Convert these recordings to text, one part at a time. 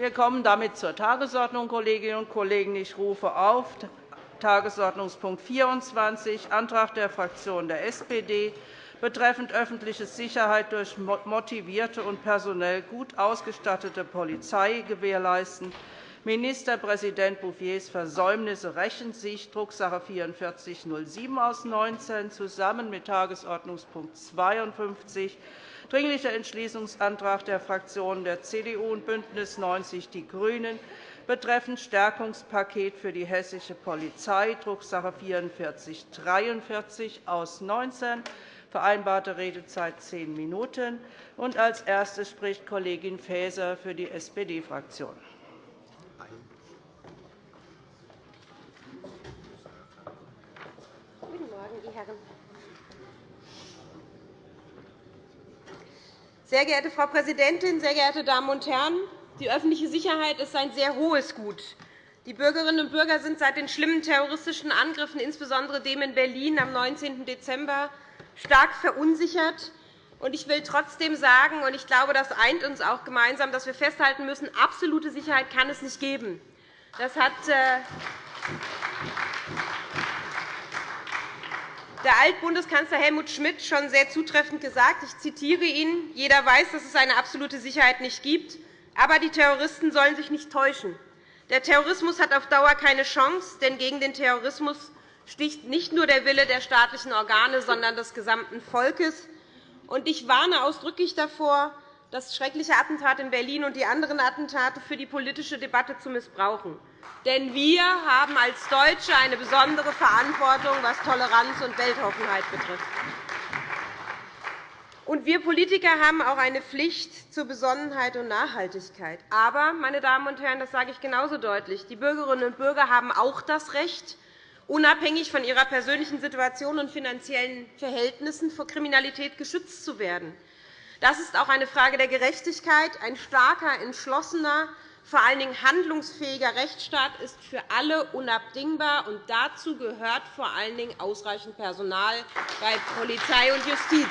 Wir kommen damit zur Tagesordnung, Kolleginnen und Kollegen. Ich rufe auf Tagesordnungspunkt 24, Antrag der Fraktion der SPD betreffend öffentliche Sicherheit durch motivierte und personell gut ausgestattete Polizei gewährleisten. Ministerpräsident Bouffiers Versäumnisse rächen sich, Drucksache 4407 aus 19, zusammen mit Tagesordnungspunkt 52, Dringlicher Entschließungsantrag der Fraktionen der CDU und BÜNDNIS 90 die GRÜNEN betreffend Stärkungspaket für die hessische Polizei, Drucksache 4443 aus 19, vereinbarte Redezeit zehn Minuten. als Erste spricht Kollegin Faeser für die SPD-Fraktion. Guten Morgen, die Herren. Sehr geehrte Frau Präsidentin, sehr geehrte Damen und Herren! Die öffentliche Sicherheit ist ein sehr hohes Gut. Die Bürgerinnen und Bürger sind seit den schlimmen terroristischen Angriffen, insbesondere dem in Berlin am 19. Dezember, stark verunsichert. Ich will trotzdem sagen, und ich glaube, das eint uns auch gemeinsam, dass wir festhalten müssen, absolute Sicherheit kann es nicht geben. Das hat äh, der Altbundeskanzler Helmut Schmidt schon sehr zutreffend gesagt. Ich zitiere ihn. Jeder weiß, dass es eine absolute Sicherheit nicht gibt. Aber die Terroristen sollen sich nicht täuschen. Der Terrorismus hat auf Dauer keine Chance, denn gegen den Terrorismus sticht nicht nur der Wille der staatlichen Organe, sondern des gesamten Volkes. Ich warne ausdrücklich davor, das schreckliche Attentat in Berlin und die anderen Attentate für die politische Debatte zu missbrauchen. Denn wir haben als Deutsche eine besondere Verantwortung, was Toleranz und Weltoffenheit betrifft. Und wir Politiker haben auch eine Pflicht zur Besonnenheit und Nachhaltigkeit. Aber, meine Damen und Herren, das sage ich genauso deutlich, die Bürgerinnen und Bürger haben auch das Recht, unabhängig von ihrer persönlichen Situation und finanziellen Verhältnissen vor Kriminalität geschützt zu werden. Das ist auch eine Frage der Gerechtigkeit. Ein starker, entschlossener, vor allen Dingen handlungsfähiger Rechtsstaat ist für alle unabdingbar. und Dazu gehört vor allen Dingen ausreichend Personal bei Polizei und Justiz.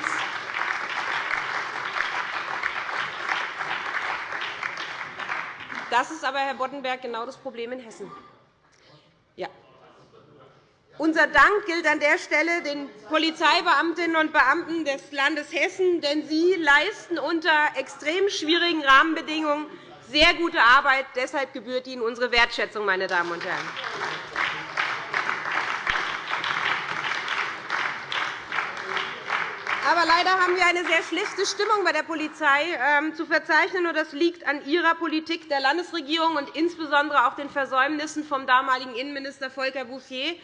Das ist aber, Herr Boddenberg, genau das Problem in Hessen. Ja. Unser Dank gilt an der Stelle den Polizeibeamtinnen und Beamten des Landes Hessen, denn sie leisten unter extrem schwierigen Rahmenbedingungen sehr gute Arbeit. Deshalb gebührt Ihnen unsere Wertschätzung, meine Damen und Herren. Aber leider haben wir eine sehr schlechte Stimmung bei der Polizei ähm, zu verzeichnen. Das liegt an Ihrer Politik der Landesregierung und insbesondere auch den Versäumnissen vom damaligen Innenminister Volker Bouffier.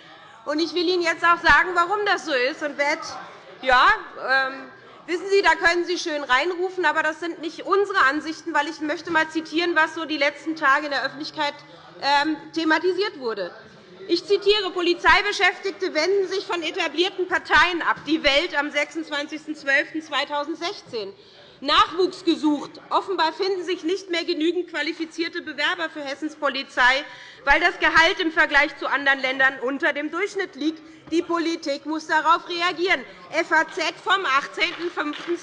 Ich will Ihnen jetzt auch sagen, warum das so ist. Und ja, ähm, wissen Sie, da können Sie schön reinrufen, aber das sind nicht unsere Ansichten, weil ich möchte mal zitieren, was so die letzten Tage in der Öffentlichkeit ähm, thematisiert wurde. Ich zitiere, Polizeibeschäftigte wenden sich von etablierten Parteien ab. Die Welt am 26.12.2016. Nachwuchs gesucht. Offenbar finden sich nicht mehr genügend qualifizierte Bewerber für Hessens Polizei, weil das Gehalt im Vergleich zu anderen Ländern unter dem Durchschnitt liegt. Die Politik muss darauf reagieren. FAZ vom 18.05.2016.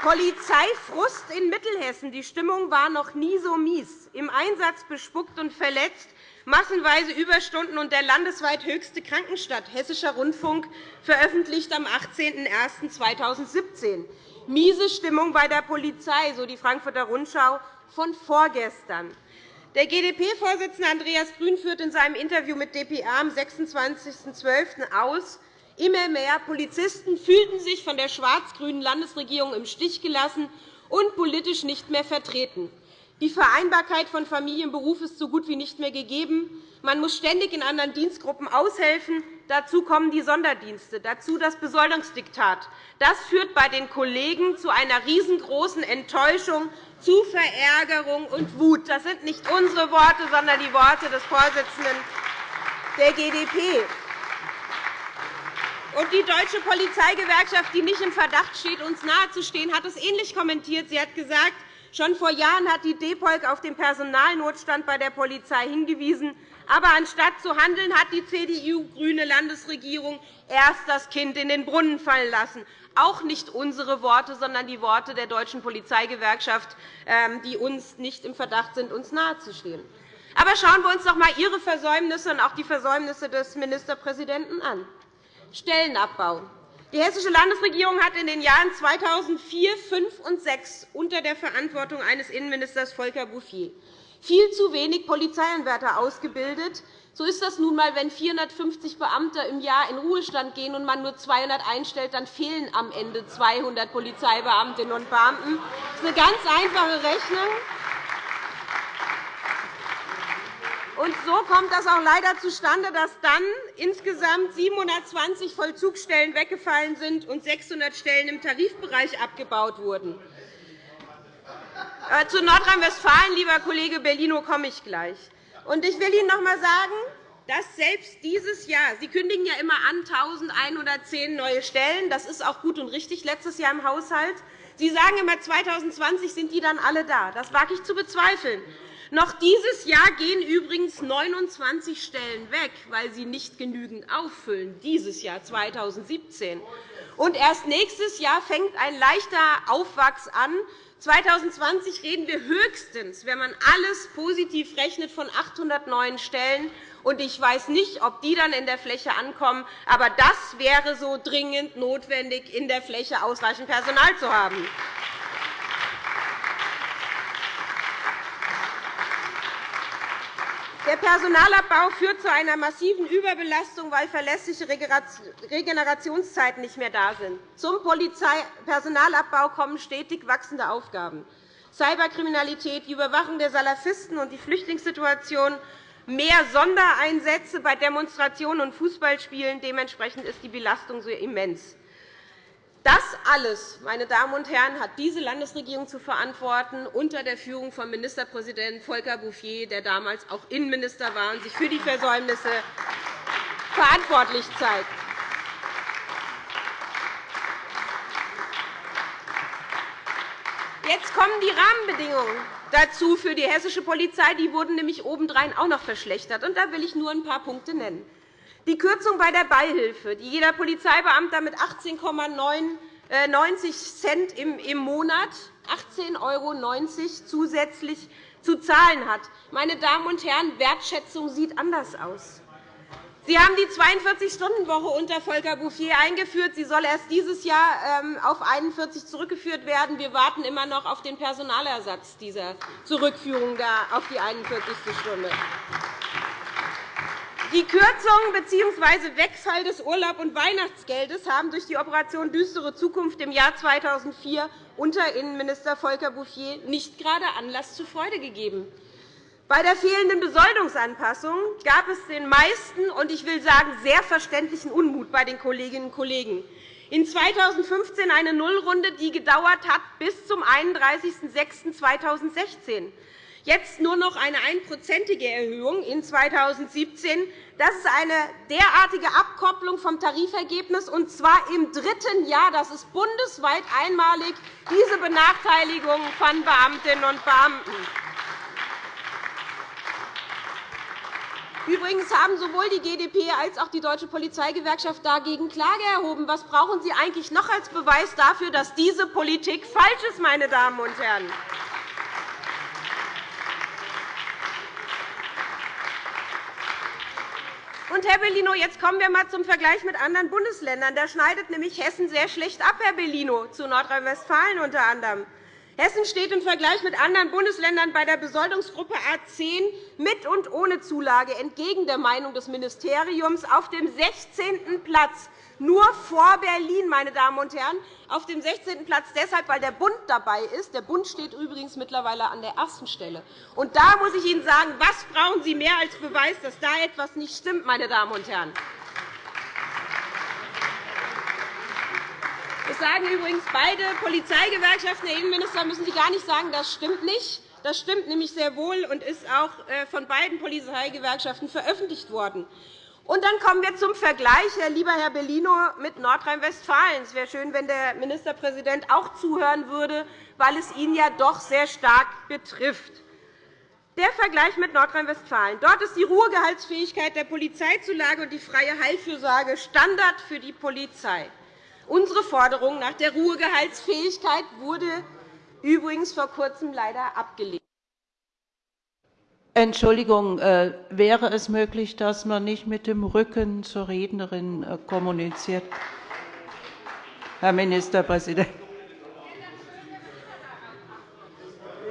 Polizeifrust in Mittelhessen. Die Stimmung war noch nie so mies. Im Einsatz bespuckt und verletzt, massenweise Überstunden und der landesweit höchste Krankenstand. Hessischer Rundfunk veröffentlicht am 18.01.2017. Miese Stimmung bei der Polizei, so die Frankfurter Rundschau von vorgestern. Der GdP-Vorsitzende Andreas Grün führt in seinem Interview mit dpa am 26.12. aus, Immer mehr Polizisten fühlten sich von der schwarz-grünen Landesregierung im Stich gelassen und politisch nicht mehr vertreten. Die Vereinbarkeit von Familie und Beruf ist so gut wie nicht mehr gegeben. Man muss ständig in anderen Dienstgruppen aushelfen. Dazu kommen die Sonderdienste, dazu das Besoldungsdiktat. Das führt bei den Kollegen zu einer riesengroßen Enttäuschung, zu Verärgerung und Wut. Das sind nicht unsere Worte, sondern die Worte des Vorsitzenden der GdP. Und die Deutsche Polizeigewerkschaft, die nicht im Verdacht steht, uns nahezustehen, hat es ähnlich kommentiert. Sie hat gesagt, schon vor Jahren hat die DEPOLG auf den Personalnotstand bei der Polizei hingewiesen. Aber anstatt zu handeln, hat die CDU-grüne Landesregierung erst das Kind in den Brunnen fallen lassen. Auch nicht unsere Worte, sondern die Worte der Deutschen Polizeigewerkschaft, ähm, die uns nicht im Verdacht sind, uns nahezustehen. Aber schauen wir uns doch einmal Ihre Versäumnisse und auch die Versäumnisse des Ministerpräsidenten an. Stellenabbau. Die Hessische Landesregierung hat in den Jahren 2004, 2005 und 2006 unter der Verantwortung eines Innenministers Volker Bouffier viel zu wenig Polizeianwärter ausgebildet. So ist das nun einmal, wenn 450 Beamte im Jahr in Ruhestand gehen und man nur 200 einstellt, dann fehlen am Ende 200 Polizeibeamtinnen und Beamten. Das ist eine ganz einfache Rechnung. Und so kommt das auch leider zustande, dass dann insgesamt 720 Vollzugsstellen weggefallen sind und 600 Stellen im Tarifbereich abgebaut wurden. Äh, zu Nordrhein-Westfalen, lieber Kollege Bellino, komme ich gleich. Ich will Ihnen noch einmal sagen, dass selbst dieses Jahr Sie kündigen ja immer an 1.110 neue Stellen. Das ist auch gut und richtig letztes Jahr im Haushalt. Sie sagen immer, 2020 sind die dann alle da. Das wage ich zu bezweifeln. Noch dieses Jahr gehen übrigens 29 Stellen weg, weil sie nicht genügend auffüllen, dieses Jahr 2017. Und erst nächstes Jahr fängt ein leichter Aufwachs an, 2020 reden wir höchstens, wenn man alles positiv rechnet, von 800 neuen Stellen. Ich weiß nicht, ob die dann in der Fläche ankommen. Aber das wäre so dringend notwendig, in der Fläche ausreichend Personal zu haben. Der Personalabbau führt zu einer massiven Überbelastung, weil verlässliche Regenerationszeiten nicht mehr da sind. Zum Polizeipersonalabbau kommen stetig wachsende Aufgaben. Cyberkriminalität, die Überwachung der Salafisten und die Flüchtlingssituation, mehr Sondereinsätze bei Demonstrationen und Fußballspielen. Dementsprechend ist die Belastung so immens. Das alles, meine Damen und Herren, hat diese Landesregierung zu verantworten, unter der Führung von Ministerpräsident Volker Bouffier, der damals auch Innenminister war und sich für die Versäumnisse verantwortlich zeigt. Jetzt kommen die Rahmenbedingungen dazu für die hessische Polizei. Die wurden nämlich obendrein auch noch verschlechtert. Da will ich nur ein paar Punkte nennen. Die Kürzung bei der Beihilfe, die jeder Polizeibeamter mit 18,90 Cent im Monat 18,90 € zusätzlich zu zahlen hat. Meine Damen und Herren, Wertschätzung sieht anders aus. Sie haben die 42-Stunden-Woche unter Volker Bouffier eingeführt. Sie soll erst dieses Jahr ähm, auf 41 zurückgeführt werden. Wir warten immer noch auf den Personalersatz dieser Zurückführung auf die 41. Stunde. Die Kürzung bzw. Wegfall des Urlaub- und Weihnachtsgeldes haben durch die Operation Düstere Zukunft im Jahr 2004 unter Innenminister Volker Bouffier nicht gerade Anlass zur Freude gegeben. Bei der fehlenden Besoldungsanpassung gab es den meisten und ich will sagen sehr verständlichen Unmut bei den Kolleginnen und Kollegen. In 2015 eine Nullrunde, die gedauert hat bis zum 31.06.2016 jetzt nur noch eine einprozentige Erhöhung in 2017. Das ist eine derartige Abkopplung vom Tarifergebnis, und zwar im dritten Jahr. Das ist bundesweit einmalig, diese Benachteiligung von Beamtinnen und Beamten. Übrigens haben sowohl die GdP als auch die Deutsche Polizeigewerkschaft dagegen Klage erhoben. Was brauchen Sie eigentlich noch als Beweis dafür, dass diese Politik falsch ist, meine Damen und Herren? Und, Herr Bellino, jetzt kommen wir einmal zum Vergleich mit anderen Bundesländern. Da schneidet nämlich Hessen sehr schlecht ab, Herr Bellino, zu Nordrhein-Westfalen unter anderem. Hessen steht im Vergleich mit anderen Bundesländern bei der Besoldungsgruppe A 10 mit und ohne Zulage entgegen der Meinung des Ministeriums auf dem 16. Platz nur vor Berlin, meine Damen und Herren, auf dem 16. Platz deshalb, weil der Bund dabei ist. Der Bund steht übrigens mittlerweile an der ersten Stelle. Und da muss ich Ihnen sagen, was brauchen Sie mehr als Beweis, dass da etwas nicht stimmt, meine Damen und Herren? Das sagen übrigens beide Polizeigewerkschaften. Herr Innenminister, müssen Sie gar nicht sagen, das stimmt nicht. Das stimmt nämlich sehr wohl und ist auch äh, von beiden Polizeigewerkschaften veröffentlicht worden. Und dann kommen wir zum Vergleich, lieber Herr Bellino, mit Nordrhein-Westfalen. Es wäre schön, wenn der Ministerpräsident auch zuhören würde, weil es ihn ja doch sehr stark betrifft. Der Vergleich mit Nordrhein-Westfalen. Dort ist die Ruhegehaltsfähigkeit der Polizeizulage und die freie Heilfürsorge Standard für die Polizei. Unsere Forderung nach der Ruhegehaltsfähigkeit wurde übrigens vor Kurzem leider abgelehnt. Entschuldigung, äh, wäre es möglich, dass man nicht mit dem Rücken zur Rednerin äh, kommuniziert? Herr Ministerpräsident.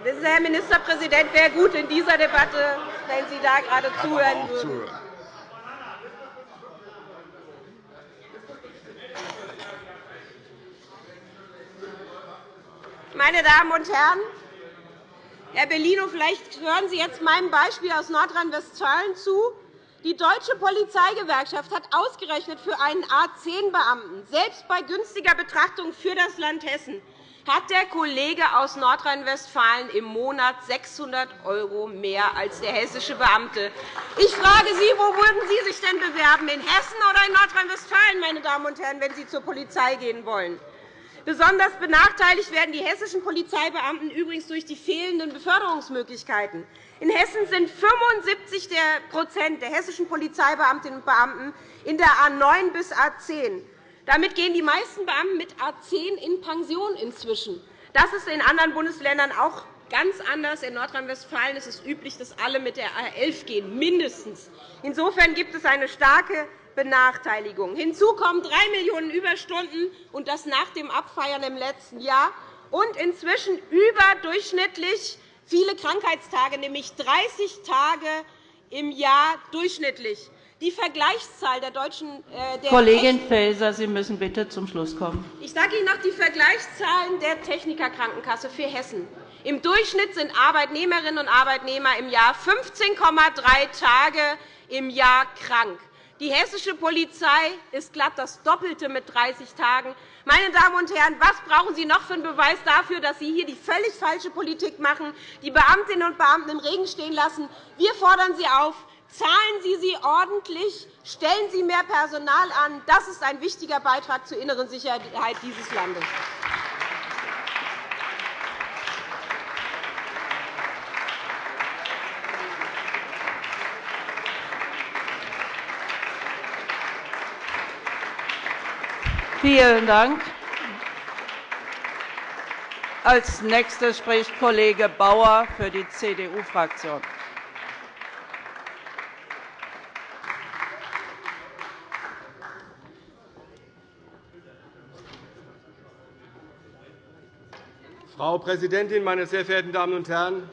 Wissen Sie, Herr Ministerpräsident, wäre gut in dieser Debatte, wenn Sie da gerade zuhören würden. Meine Damen und Herren, Herr Bellino, vielleicht hören Sie jetzt meinem Beispiel aus Nordrhein-Westfalen zu. Die Deutsche Polizeigewerkschaft hat ausgerechnet für einen A10-Beamten, selbst bei günstiger Betrachtung für das Land Hessen, hat der Kollege aus Nordrhein-Westfalen im Monat 600 € mehr als der hessische Beamte. Ich frage Sie, wo würden Sie sich denn bewerben, in Hessen oder in Nordrhein-Westfalen, meine Damen und Herren, wenn Sie zur Polizei gehen wollen? Besonders benachteiligt werden die hessischen Polizeibeamten übrigens durch die fehlenden Beförderungsmöglichkeiten. In Hessen sind 75% der hessischen Polizeibeamtinnen und Beamten in der A 9 bis A 10. Damit gehen die meisten Beamten mit A 10 in Pension inzwischen. Das ist in anderen Bundesländern auch ganz anders. In Nordrhein-Westfalen ist es üblich, dass alle mit der A 11 gehen, mindestens. Insofern gibt es eine starke Benachteiligung. Hinzu kommen 3 Millionen Überstunden, und das nach dem Abfeiern im letzten Jahr, und inzwischen überdurchschnittlich viele Krankheitstage, nämlich 30 Tage im Jahr durchschnittlich. Die Vergleichszahl der deutschen äh, der Kollegin Faeser, Sie müssen bitte zum Schluss kommen. Ich sage Ihnen noch die Vergleichszahlen der Technikerkrankenkasse für Hessen. Im Durchschnitt sind Arbeitnehmerinnen und Arbeitnehmer im Jahr 15,3 Tage im Jahr krank. Die hessische Polizei ist glatt das Doppelte mit 30 Tagen. Meine Damen und Herren, was brauchen Sie noch für einen Beweis dafür, dass Sie hier die völlig falsche Politik machen, die Beamtinnen und Beamten im Regen stehen lassen? Wir fordern Sie auf, Zahlen Sie sie ordentlich, stellen Sie mehr Personal an. Das ist ein wichtiger Beitrag zur inneren Sicherheit dieses Landes. Vielen Dank. Als nächster spricht Kollege Bauer für die CDU-Fraktion. Frau Präsidentin, meine sehr verehrten Damen und Herren!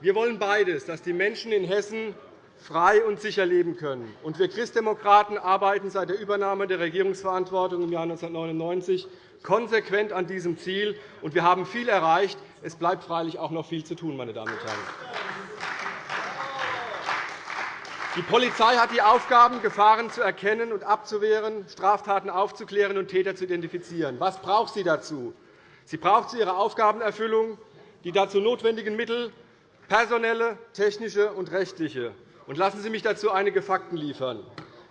Wir wollen beides, dass die Menschen in Hessen frei und sicher leben können. wir Christdemokraten arbeiten seit der Übernahme der Regierungsverantwortung im Jahr 1999 konsequent an diesem Ziel. wir haben viel erreicht. Es bleibt freilich auch noch viel zu tun. Meine Damen und Herren. Die Polizei hat die Aufgaben, Gefahren zu erkennen und abzuwehren, Straftaten aufzuklären und Täter zu identifizieren. Was braucht sie dazu? Sie braucht zu ihrer Aufgabenerfüllung die dazu notwendigen Mittel, personelle, technische und rechtliche. Und lassen Sie mich dazu einige Fakten liefern.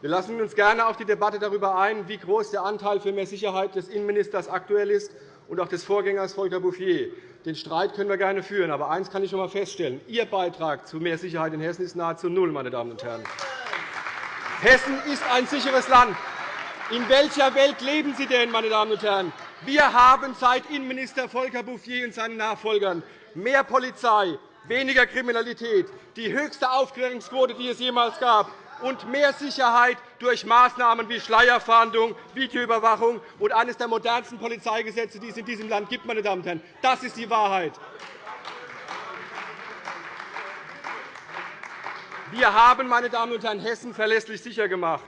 Wir lassen uns gerne auf die Debatte darüber ein, wie groß der Anteil für mehr Sicherheit des Innenministers aktuell ist und auch des Vorgängers Volker Bouffier. Den Streit können wir gerne führen. Aber eines kann ich schon einmal feststellen. Ihr Beitrag zu mehr Sicherheit in Hessen ist nahezu null. Meine Damen und Herren. Hessen ist ein sicheres Land. In welcher Welt leben Sie denn, meine Damen und Herren? Wir haben seit Innenminister Volker Bouffier und seinen Nachfolgern mehr Polizei, weniger Kriminalität, die höchste Aufklärungsquote, die es jemals gab, und mehr Sicherheit durch Maßnahmen wie Schleierfahndung, Videoüberwachung und eines der modernsten Polizeigesetze, die es in diesem Land gibt. Meine Damen und Herren. Das ist die Wahrheit. Wir haben meine Damen und Herren, Hessen verlässlich sicher gemacht.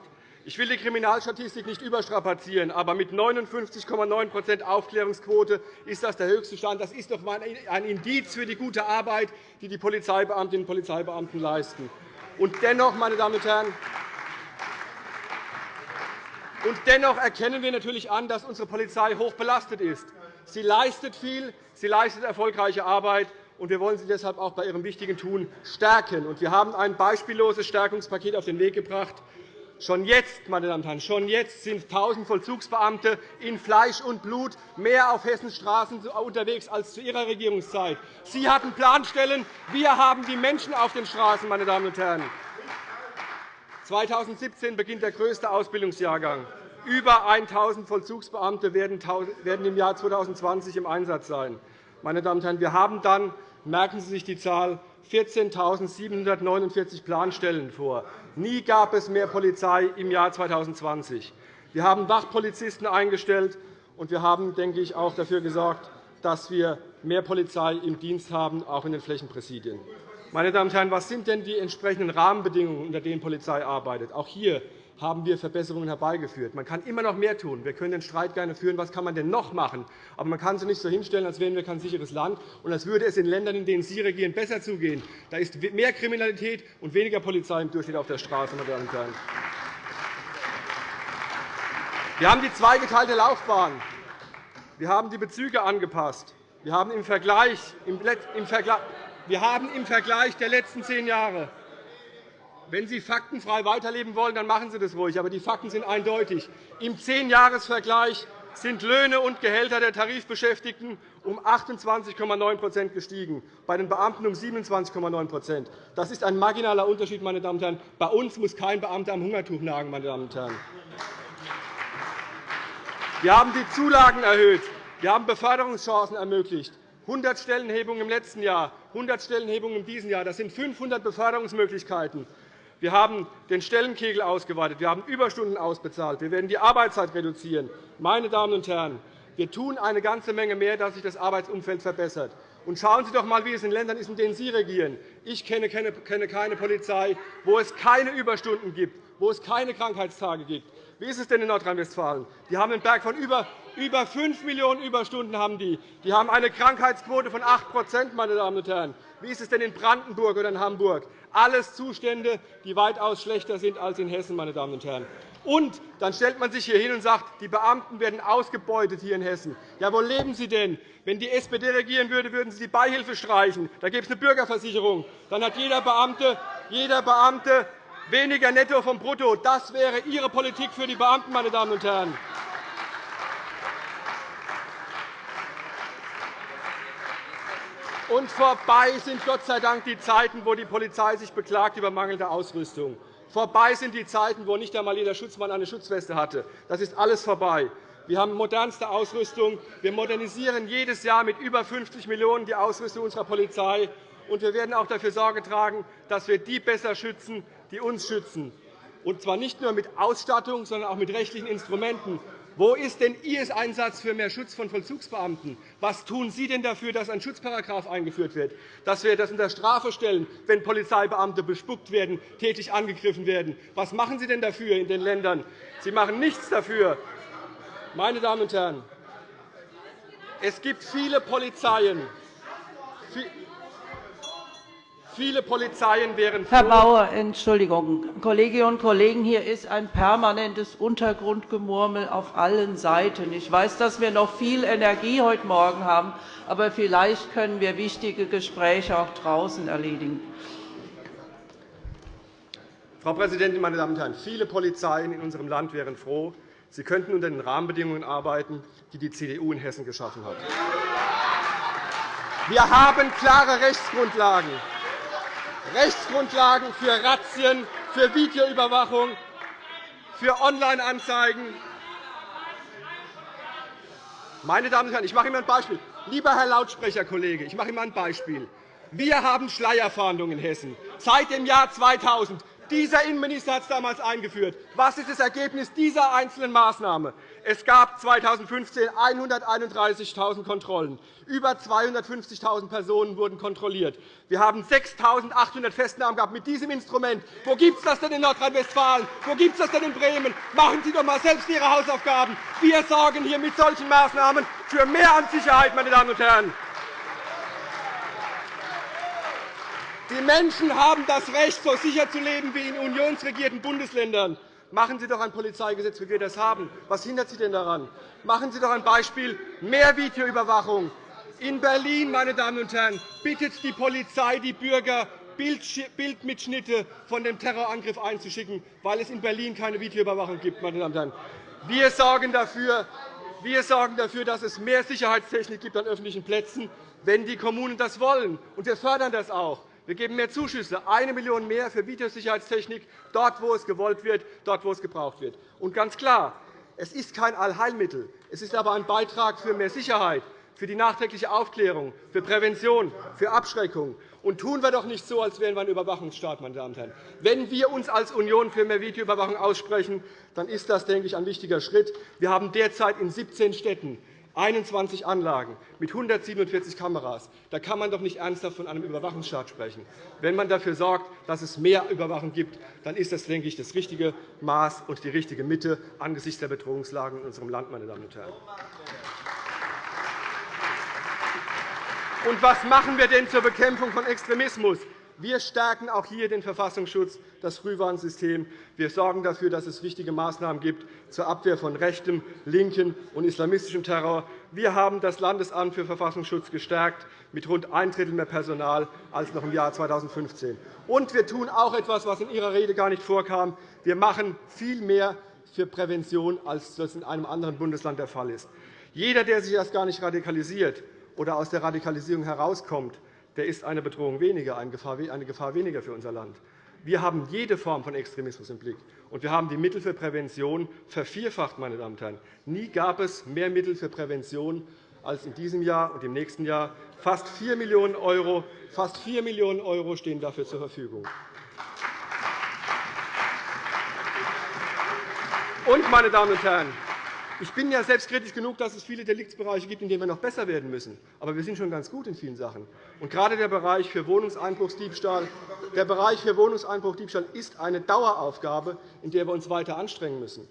Ich will die Kriminalstatistik nicht überstrapazieren, aber mit 59,9% Aufklärungsquote ist das der höchste Stand. Das ist doch einmal ein Indiz für die gute Arbeit, die die Polizeibeamtinnen und Polizeibeamten leisten. Und dennoch, meine Damen und Herren, und dennoch erkennen wir natürlich an, dass unsere Polizei hoch belastet ist. Sie leistet viel, sie leistet erfolgreiche Arbeit, und wir wollen sie deshalb auch bei ihrem wichtigen Tun stärken. Wir haben ein beispielloses Stärkungspaket auf den Weg gebracht Schon jetzt, meine Damen und Herren, schon jetzt sind 1.000 Vollzugsbeamte in Fleisch und Blut mehr auf Hessens Straßen unterwegs als zu Ihrer Regierungszeit. Sie hatten Planstellen, wir haben die Menschen auf den Straßen. Meine Damen und Herren. 2017 beginnt der größte Ausbildungsjahrgang. Über 1.000 Vollzugsbeamte werden im Jahr 2020 im Einsatz sein. Meine Damen und Herren, wir haben dann, merken Sie sich die Zahl, 14.749 Planstellen vor. Nie gab es mehr Polizei im Jahr 2020. Wir haben Wachpolizisten eingestellt, und wir haben, denke ich, auch dafür gesorgt, dass wir mehr Polizei im Dienst haben, auch in den Flächenpräsidien. Meine Damen und Herren, was sind denn die entsprechenden Rahmenbedingungen, unter denen Polizei arbeitet? Auch hier haben wir Verbesserungen herbeigeführt. Man kann immer noch mehr tun. Wir können den Streit gerne führen, was kann man denn noch machen. Aber man kann sich nicht so hinstellen, als wären wir kein sicheres Land und als würde es in Ländern, in denen Sie regieren, besser zugehen. Da ist mehr Kriminalität und weniger Polizei im Durchschnitt auf der Straße. Meine Damen und Herren. Wir haben die zweigeteilte Laufbahn. Wir haben die Bezüge angepasst. Wir haben im Vergleich, wir haben im Vergleich der letzten zehn Jahre wenn Sie faktenfrei weiterleben wollen, dann machen Sie das ruhig. Aber die Fakten sind eindeutig. Im Zehnjahresvergleich sind Löhne und Gehälter der Tarifbeschäftigten um 28,9% gestiegen, bei den Beamten um 27,9% Das ist ein marginaler Unterschied. Meine Damen und Herren. Bei uns muss kein Beamter am Hungertuch nagen. Meine Damen und Herren. Wir haben die Zulagen erhöht. Wir haben Beförderungschancen ermöglicht. 100 Stellenhebungen im letzten Jahr, 100 Stellenhebungen in diesem Jahr. Das sind 500 Beförderungsmöglichkeiten. Wir haben den Stellenkegel ausgeweitet. Wir haben Überstunden ausbezahlt. Wir werden die Arbeitszeit reduzieren. Meine Damen und Herren, wir tun eine ganze Menge mehr, dass sich das Arbeitsumfeld verbessert. Und schauen Sie doch einmal, wie es in Ländern ist, in denen Sie regieren. Ich kenne keine Polizei, wo es keine Überstunden gibt, wo es keine Krankheitstage gibt. Wie ist es denn in Nordrhein-Westfalen? Die haben einen Berg von über über 5 Millionen Überstunden haben die. Die haben eine Krankheitsquote von 8 meine Damen und Herren. Wie ist es denn in Brandenburg oder in Hamburg? Alles Zustände, die weitaus schlechter sind als in Hessen. Meine Damen und Herren. Und dann stellt man sich hier hin und sagt, die Beamten werden ausgebeutet hier in Hessen. Ja, wo leben Sie denn? Wenn die SPD regieren würde, würden Sie die Beihilfe streichen. Da gäbe es eine Bürgerversicherung. Dann hat jeder Beamte, jeder Beamte weniger netto vom Brutto. Das wäre Ihre Politik für die Beamten, meine Damen und Herren. Und vorbei sind Gott sei Dank die Zeiten, wo die Polizei sich beklagt über mangelnde Ausrüstung. Vorbei sind die Zeiten, wo nicht einmal jeder Schutzmann eine Schutzweste hatte. Das ist alles vorbei. Wir haben modernste Ausrüstung. Wir modernisieren jedes Jahr mit über 50 Millionen € die Ausrüstung unserer Polizei. Und wir werden auch dafür Sorge tragen, dass wir die besser schützen, die uns schützen. Und zwar nicht nur mit Ausstattung, sondern auch mit rechtlichen Instrumenten. Wo ist denn Ihr Einsatz für mehr Schutz von Vollzugsbeamten? Was tun Sie denn dafür, dass ein Schutzparagraf eingeführt wird, dass wir das unter Strafe stellen, wenn Polizeibeamte bespuckt werden, tätig angegriffen werden? Was machen Sie denn dafür in den Ländern? Sie machen nichts dafür. Meine Damen und Herren, es gibt viele Polizeien, Viele Polizeien wären Herr Bauer, Entschuldigung. Kolleginnen und Kollegen, hier ist ein permanentes Untergrundgemurmel auf allen Seiten. Ich weiß, dass wir noch viel Energie heute Morgen haben, aber vielleicht können wir wichtige Gespräche auch draußen erledigen. Frau Präsidentin, meine Damen und Herren! Viele Polizeien in unserem Land wären froh, sie könnten unter den Rahmenbedingungen arbeiten, die die CDU in Hessen geschaffen hat. Wir haben klare Rechtsgrundlagen. Rechtsgrundlagen für Razzien, für Videoüberwachung, für Online-Anzeigen. Meine Damen und Herren, ich mache Ihnen ein Beispiel. Lieber Herr Lautsprecherkollege, ich mache Ihnen ein Beispiel. Wir haben Schleierfahndung in Hessen seit dem Jahr 2000. Dieser Innenminister hat es damals eingeführt. Was ist das Ergebnis dieser einzelnen Maßnahme? Es gab 2015 131.000 Kontrollen. Über 250.000 Personen wurden kontrolliert. Wir haben 6.800 Festnahmen gehabt mit diesem Instrument. Wo gibt es das denn in Nordrhein-Westfalen? Wo gibt es das denn in Bremen? Machen Sie doch einmal selbst Ihre Hausaufgaben. Wir sorgen hier mit solchen Maßnahmen für mehr an Sicherheit, meine Damen und Herren. Die Menschen haben das Recht, so sicher zu leben wie in unionsregierten Bundesländern. Machen Sie doch ein Polizeigesetz, wie wir das haben. Was hindert Sie denn daran? Machen Sie doch ein Beispiel mehr Videoüberwachung. In Berlin, meine Damen und Herren, bittet die Polizei die Bürger Bildmitschnitte von dem Terrorangriff einzuschicken, weil es in Berlin keine Videoüberwachung gibt. Meine Damen und Herren. Wir sorgen dafür, wir sorgen dafür, dass es mehr Sicherheitstechnik gibt an öffentlichen Plätzen, wenn die Kommunen das wollen. Und wir fördern das auch. Wir geben mehr Zuschüsse, 1 Million mehr für Videosicherheitstechnik, dort, wo es gewollt wird, dort, wo es gebraucht wird. Und ganz klar, es ist kein Allheilmittel. Es ist aber ein Beitrag für mehr Sicherheit, für die nachträgliche Aufklärung, für Prävention, für Abschreckung. Und tun wir doch nicht so, als wären wir ein Überwachungsstaat. Meine Damen und Herren. Wenn wir uns als Union für mehr Videoüberwachung aussprechen, dann ist das denke ich, ein wichtiger Schritt. Wir haben derzeit in 17 Städten 21 Anlagen mit 147 Kameras. Da kann man doch nicht ernsthaft von einem Überwachungsstaat sprechen. Wenn man dafür sorgt, dass es mehr Überwachung gibt, dann ist das, denke ich, das richtige Maß und die richtige Mitte angesichts der Bedrohungslagen in unserem Land. Meine Damen und Herren. Und was machen wir denn zur Bekämpfung von Extremismus? Wir stärken auch hier den Verfassungsschutz, das Frühwarnsystem. Wir sorgen dafür, dass es wichtige Maßnahmen gibt zur Abwehr von rechtem, linken und islamistischem Terror. Wir haben das Landesamt für Verfassungsschutz gestärkt mit rund ein Drittel mehr Personal als noch im Jahr 2015. Und wir tun auch etwas, was in Ihrer Rede gar nicht vorkam. Wir machen viel mehr für Prävention, als das in einem anderen Bundesland der Fall ist. Jeder, der sich erst gar nicht radikalisiert oder aus der Radikalisierung herauskommt, der ist eine Bedrohung weniger, eine Gefahr weniger für unser Land. Wir haben jede Form von Extremismus im Blick, und wir haben die Mittel für Prävention vervierfacht. Meine Damen und Herren. Nie gab es mehr Mittel für Prävention als in diesem Jahr und im nächsten Jahr. Fast 4 Millionen €, fast 4 Millionen € stehen dafür zur Verfügung. Und, meine Damen und Herren, ich bin ja selbstkritisch genug, dass es viele Deliktsbereiche gibt, in denen wir noch besser werden müssen. Aber wir sind schon ganz gut in vielen Sachen. Und gerade der Bereich für Wohnungseinbruchsdiebstahl, der Bereich für Wohnungseinbruchdiebstahl ist eine Daueraufgabe, in der wir uns weiter anstrengen müssen.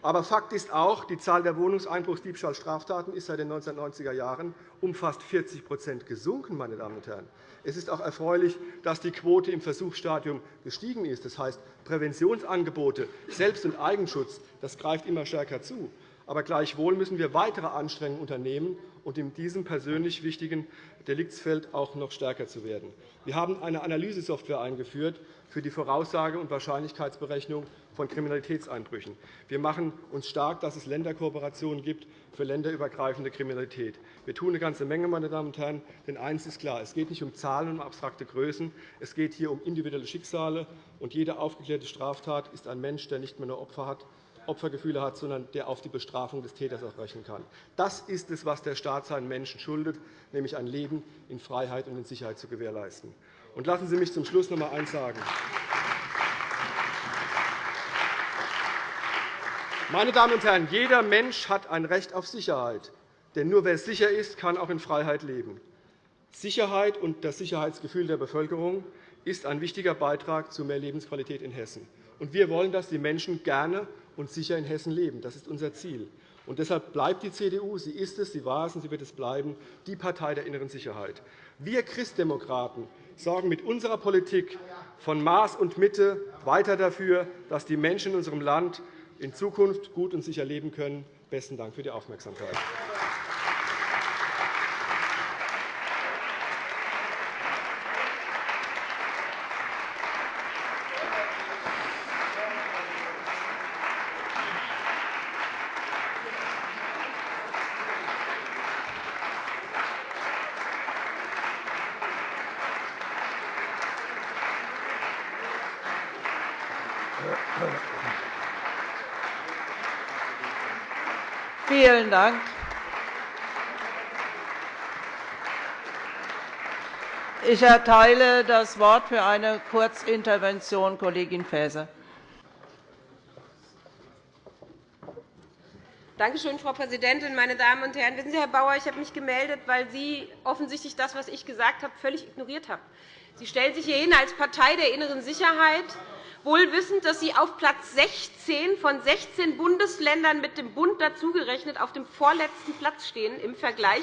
Aber Fakt ist auch, die Zahl der Wohnungseinbruchsdiebstahlstraftaten ist seit den 1990er Jahren um fast 40% gesunken. Meine Damen und Herren. Es ist auch erfreulich, dass die Quote im Versuchsstadium gestiegen ist. Das heißt, Präventionsangebote, Selbst- und Eigenschutz das greift immer stärker zu. Aber gleichwohl müssen wir weitere Anstrengungen unternehmen, um in diesem persönlich wichtigen Deliktsfeld auch noch stärker zu werden. Wir haben eine Analysesoftware eingeführt für die Voraussage und Wahrscheinlichkeitsberechnung von Kriminalitätseinbrüchen. Wir machen uns stark, dass es Länderkooperationen gibt für länderübergreifende Kriminalität. Wir tun eine ganze Menge, meine Damen und Herren. Denn eines ist klar, es geht nicht um Zahlen und um abstrakte Größen. Es geht hier um individuelle Schicksale. Und jede aufgeklärte Straftat ist ein Mensch, der nicht mehr nur Opfer hat, Opfergefühle hat, sondern der auf die Bestrafung des Täters auch rechnen kann. Das ist es, was der Staat seinen Menschen schuldet, nämlich ein Leben in Freiheit und in Sicherheit zu gewährleisten. Und lassen Sie mich zum Schluss noch einmal eines sagen. Meine Damen und Herren, jeder Mensch hat ein Recht auf Sicherheit. Denn nur wer sicher ist, kann auch in Freiheit leben. Sicherheit und das Sicherheitsgefühl der Bevölkerung ist ein wichtiger Beitrag zu mehr Lebensqualität in Hessen. Wir wollen, dass die Menschen gerne und sicher in Hessen leben. Das ist unser Ziel. Und deshalb bleibt die CDU, sie ist es, sie war es und sie wird es bleiben, die Partei der inneren Sicherheit. Wir Christdemokraten sorgen mit unserer Politik von Maß und Mitte weiter dafür, dass die Menschen in unserem Land in Zukunft gut und sicher leben können. Besten Dank für die Aufmerksamkeit. Vielen Dank. Ich erteile das Wort für eine Kurzintervention Kollegin Faeser. Danke schön, Frau Präsidentin, meine Damen und Herren! Wissen Sie, Herr Bauer, ich habe mich gemeldet, weil Sie offensichtlich das, was ich gesagt habe, völlig ignoriert haben. Sie stellen sich hier hin als Partei der inneren Sicherheit wohl wissend, dass Sie auf Platz 16 von 16 Bundesländern mit dem Bund dazugerechnet auf dem vorletzten Platz stehen im Vergleich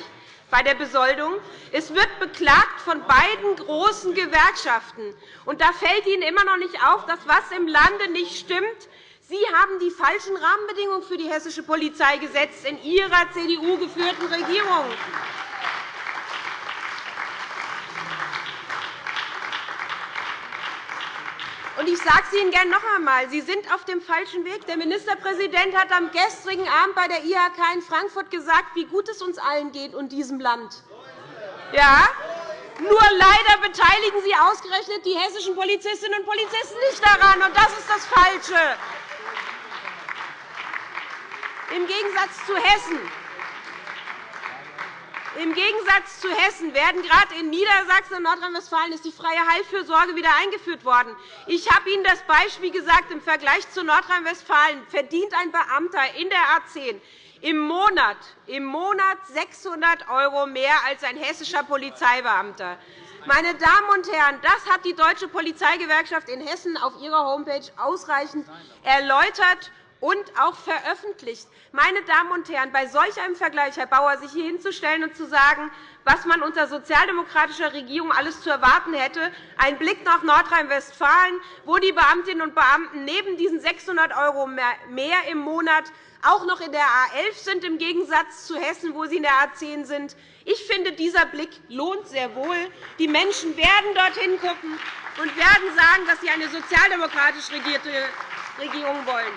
bei der Besoldung. Es wird beklagt von beiden großen Gewerkschaften. Und da fällt Ihnen immer noch nicht auf, dass was im Lande nicht stimmt. Sie haben die falschen Rahmenbedingungen für die hessische Polizei gesetzt in Ihrer CDU-geführten Regierung. Ich sage es Ihnen gerne noch einmal. Sie sind auf dem falschen Weg. Der Ministerpräsident hat am gestrigen Abend bei der IHK in Frankfurt gesagt, wie gut es uns allen geht und diesem Land. Ja? Nur leider beteiligen Sie ausgerechnet die hessischen Polizistinnen und Polizisten nicht daran, und das ist das Falsche. Im Gegensatz zu Hessen im Gegensatz zu Hessen werden gerade in Niedersachsen und Nordrhein-Westfalen ist die freie Heilfürsorge wieder eingeführt worden. Ich habe Ihnen das Beispiel gesagt. Im Vergleich zu Nordrhein-Westfalen verdient ein Beamter in der A 10 im Monat, im Monat 600 € mehr als ein hessischer Polizeibeamter. Meine Damen und Herren, das hat die Deutsche Polizeigewerkschaft in Hessen auf ihrer Homepage ausreichend erläutert und auch veröffentlicht. Meine Damen und Herren, bei solch einem Vergleich, Herr Bauer, sich hier hinzustellen und zu sagen, was man unter sozialdemokratischer Regierung alles zu erwarten hätte, ein Blick nach Nordrhein-Westfalen, wo die Beamtinnen und Beamten neben diesen 600 € mehr im Monat auch noch in der A 11 sind, im Gegensatz zu Hessen, wo sie in der A 10 sind. Ich finde, dieser Blick lohnt sehr wohl. Die Menschen werden dorthin schauen und werden sagen, dass sie eine sozialdemokratisch regierte Regierung wollen.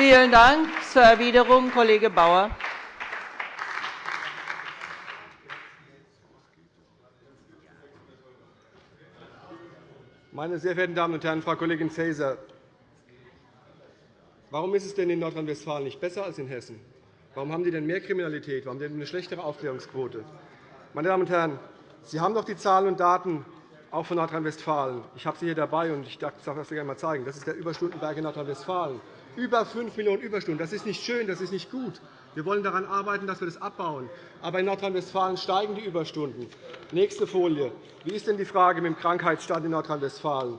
Vielen Dank. Zur Erwiderung Kollege Bauer. Meine sehr verehrten Damen und Herren, Frau Kollegin Faeser, warum ist es denn in Nordrhein-Westfalen nicht besser als in Hessen? Warum haben die denn mehr Kriminalität? Warum haben die eine schlechtere Aufklärungsquote? Meine Damen und Herren, Sie haben doch die Zahlen und Daten auch von Nordrhein-Westfalen. Ich habe sie hier dabei, und ich darf das gerne einmal zeigen. Das ist der Überstundenberg in Nordrhein-Westfalen über 5 Millionen Überstunden. Das ist nicht schön, das ist nicht gut. Wir wollen daran arbeiten, dass wir das abbauen. Aber in Nordrhein-Westfalen steigen die Überstunden. Nächste Folie. Wie ist denn die Frage mit dem Krankheitsstand in Nordrhein-Westfalen?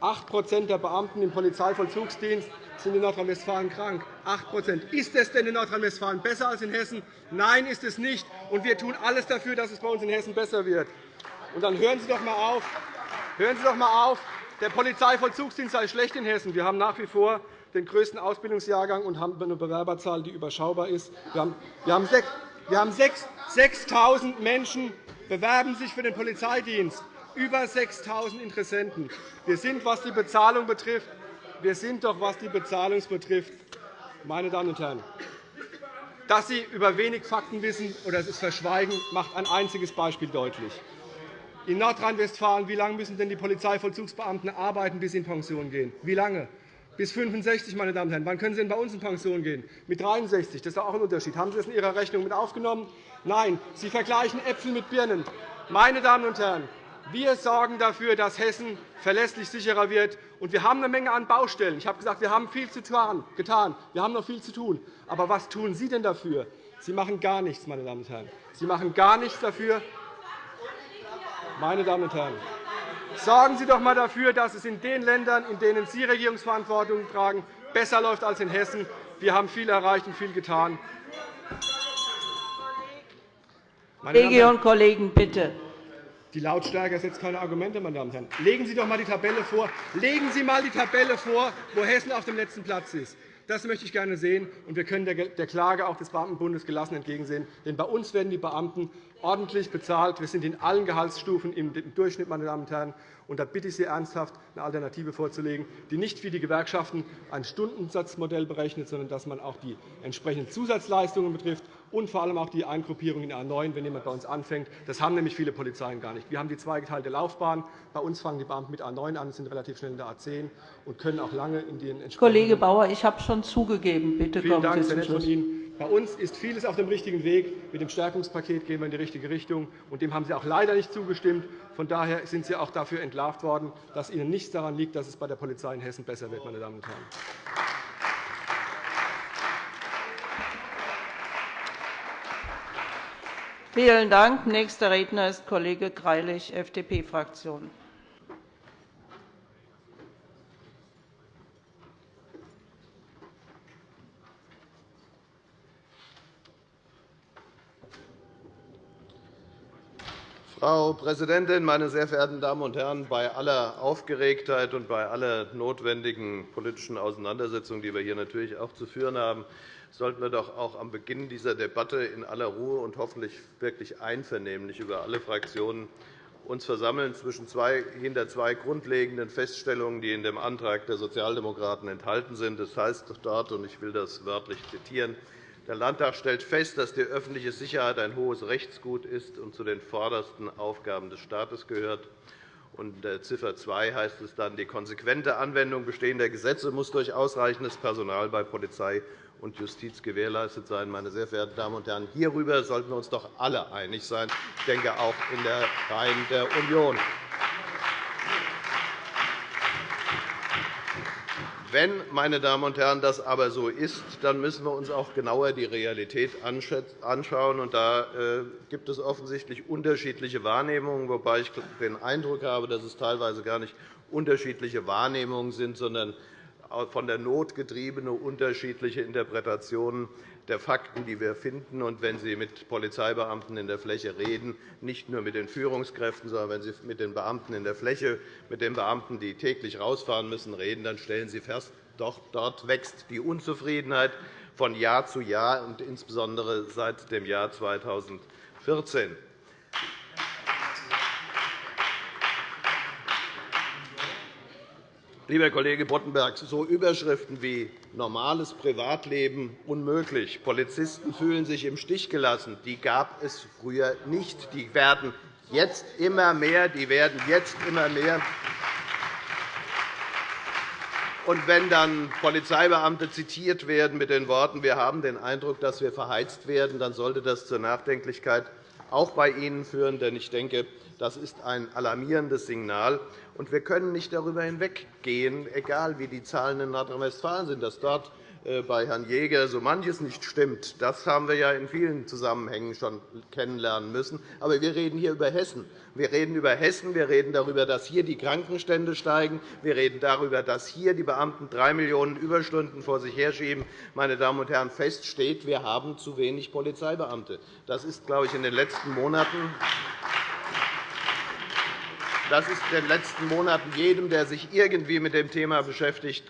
8% der Beamten im Polizeivollzugsdienst sind in Nordrhein-Westfalen krank. 8% Ist es denn in Nordrhein-Westfalen besser als in Hessen? Nein, ist es nicht. Und wir tun alles dafür, dass es bei uns in Hessen besser wird. Und dann hören Sie doch einmal auf. Hören Sie doch einmal auf. Der Polizeivollzugsdienst sei schlecht in Hessen. Wir haben nach wie vor den größten Ausbildungsjahrgang und haben eine Bewerberzahl, die überschaubar ist. Wir haben, wir haben, wir haben 6.000 Menschen bewerben sich für den Polizeidienst, über 6.000 Interessenten. Wir sind, was die Bezahlung betrifft, wir sind doch, was die Bezahlung betrifft, meine Damen und Herren, dass Sie über wenig Fakten wissen oder es verschweigen, macht ein einziges Beispiel deutlich. In Nordrhein-Westfalen, wie lange müssen denn die Polizeivollzugsbeamten arbeiten, bis sie in Pension gehen? Wie lange? Bis 65, meine Damen und Herren. Wann können Sie denn bei uns in Pension gehen? Mit 63. Das ist auch ein Unterschied. Haben Sie das in Ihrer Rechnung mit aufgenommen? Nein. Sie vergleichen Äpfel mit Birnen. Meine Damen und Herren, wir sorgen dafür, dass Hessen verlässlich sicherer wird. Und wir haben eine Menge an Baustellen. Ich habe gesagt, wir haben viel zu getan. Wir haben noch viel zu tun. Aber was tun Sie denn dafür? Sie machen gar nichts, meine Damen und Herren. Sie machen gar nichts dafür. Meine Damen und Herren, Sorgen Sie doch einmal dafür, dass es in den Ländern, in denen Sie Regierungsverantwortung tragen, besser läuft als in Hessen. Wir haben viel erreicht und viel getan. Kolleginnen und Kollegen, bitte. Die Lautstärke setzt keine Argumente, meine Damen und Herren. Legen Sie doch einmal die Tabelle vor. Legen Sie einmal die Tabelle vor, wo Hessen auf dem letzten Platz ist. Das möchte ich gerne sehen, und wir können der Klage auch des Beamtenbundes gelassen entgegensehen. Denn bei uns werden die Beamten ordentlich bezahlt. Wir sind in allen Gehaltsstufen im Durchschnitt. Meine Damen und Herren. Und da bitte ich Sie ernsthaft, eine Alternative vorzulegen, die nicht wie die Gewerkschaften ein Stundensatzmodell berechnet, sondern dass man auch die entsprechenden Zusatzleistungen betrifft und vor allem auch die Eingruppierung in A 9, wenn jemand bei uns anfängt. Das haben nämlich viele Polizeien gar nicht. Wir haben die zweigeteilte Laufbahn. Bei uns fangen die Beamten mit A 9 an, sind relativ schnell in der A 10 und können auch lange in den entsprechenden Kollege Bauer, ich habe schon zugegeben. Bitte Vielen kommen Dank, Sie sehr zum nett von Ihnen. Bei uns ist vieles auf dem richtigen Weg. Mit dem Stärkungspaket gehen wir in die richtige Richtung. Und dem haben Sie auch leider nicht zugestimmt. Von daher sind Sie auch dafür entlarvt worden, dass Ihnen nichts daran liegt, dass es bei der Polizei in Hessen besser wird. Meine Damen und Herren. Vielen Dank. Nächster Redner ist Kollege Greilich, FDP-Fraktion. Frau Präsidentin, meine sehr verehrten Damen und Herren! Bei aller Aufgeregtheit und bei aller notwendigen politischen Auseinandersetzung, die wir hier natürlich auch zu führen haben, sollten wir doch auch am Beginn dieser Debatte in aller Ruhe und hoffentlich wirklich einvernehmlich über alle Fraktionen uns versammeln zwischen zwei, hinter zwei grundlegenden Feststellungen, die in dem Antrag der Sozialdemokraten enthalten sind. Das heißt dort, und ich will das wörtlich zitieren, der Landtag stellt fest, dass die öffentliche Sicherheit ein hohes Rechtsgut ist und zu den vordersten Aufgaben des Staates gehört. In Ziffer 2 heißt es dann, die konsequente Anwendung bestehender Gesetze muss durch ausreichendes Personal bei Polizei und Justiz gewährleistet sein. Meine sehr verehrten Damen und Herren, hierüber sollten wir uns doch alle einig sein, ich denke auch in der Reihen der Union. Wenn, meine Damen und Herren, das aber so ist, dann müssen wir uns auch genauer die Realität anschauen. Da äh, gibt es offensichtlich unterschiedliche Wahrnehmungen, wobei ich den Eindruck habe, dass es teilweise gar nicht unterschiedliche Wahrnehmungen sind, sondern von der Not getriebene unterschiedliche Interpretationen der Fakten, die wir finden. Und wenn Sie mit Polizeibeamten in der Fläche reden, nicht nur mit den Führungskräften, sondern wenn Sie mit den Beamten in der Fläche, mit den Beamten, die täglich rausfahren müssen, reden, dann stellen Sie fest, dort wächst die Unzufriedenheit von Jahr zu Jahr, und insbesondere seit dem Jahr 2014. Lieber Kollege Boddenberg, so Überschriften wie normales Privatleben unmöglich, Polizisten fühlen sich im Stich gelassen, die gab es früher nicht. Die werden jetzt immer mehr. Die werden jetzt immer mehr. Und wenn dann Polizeibeamte zitiert werden mit den Worten, wir haben den Eindruck, dass wir verheizt werden, dann sollte das zur Nachdenklichkeit auch bei Ihnen führen. Denn ich denke, das ist ein alarmierendes Signal. Und wir können nicht darüber hinweggehen, egal wie die Zahlen in Nordrhein-Westfalen sind, dass dort äh, bei Herrn Jäger so manches nicht stimmt. Das haben wir ja in vielen Zusammenhängen schon kennenlernen müssen. Aber wir reden hier über Hessen. Wir reden über Hessen. Wir reden darüber, dass hier die Krankenstände steigen. Wir reden darüber, dass hier die Beamten drei Millionen Überstunden vor sich herschieben. Meine Damen und Herren, fest steht, wir haben zu wenig Polizeibeamte. Das ist, glaube ich, in den letzten Monaten das ist in den letzten Monaten jedem, der sich irgendwie mit dem Thema beschäftigt,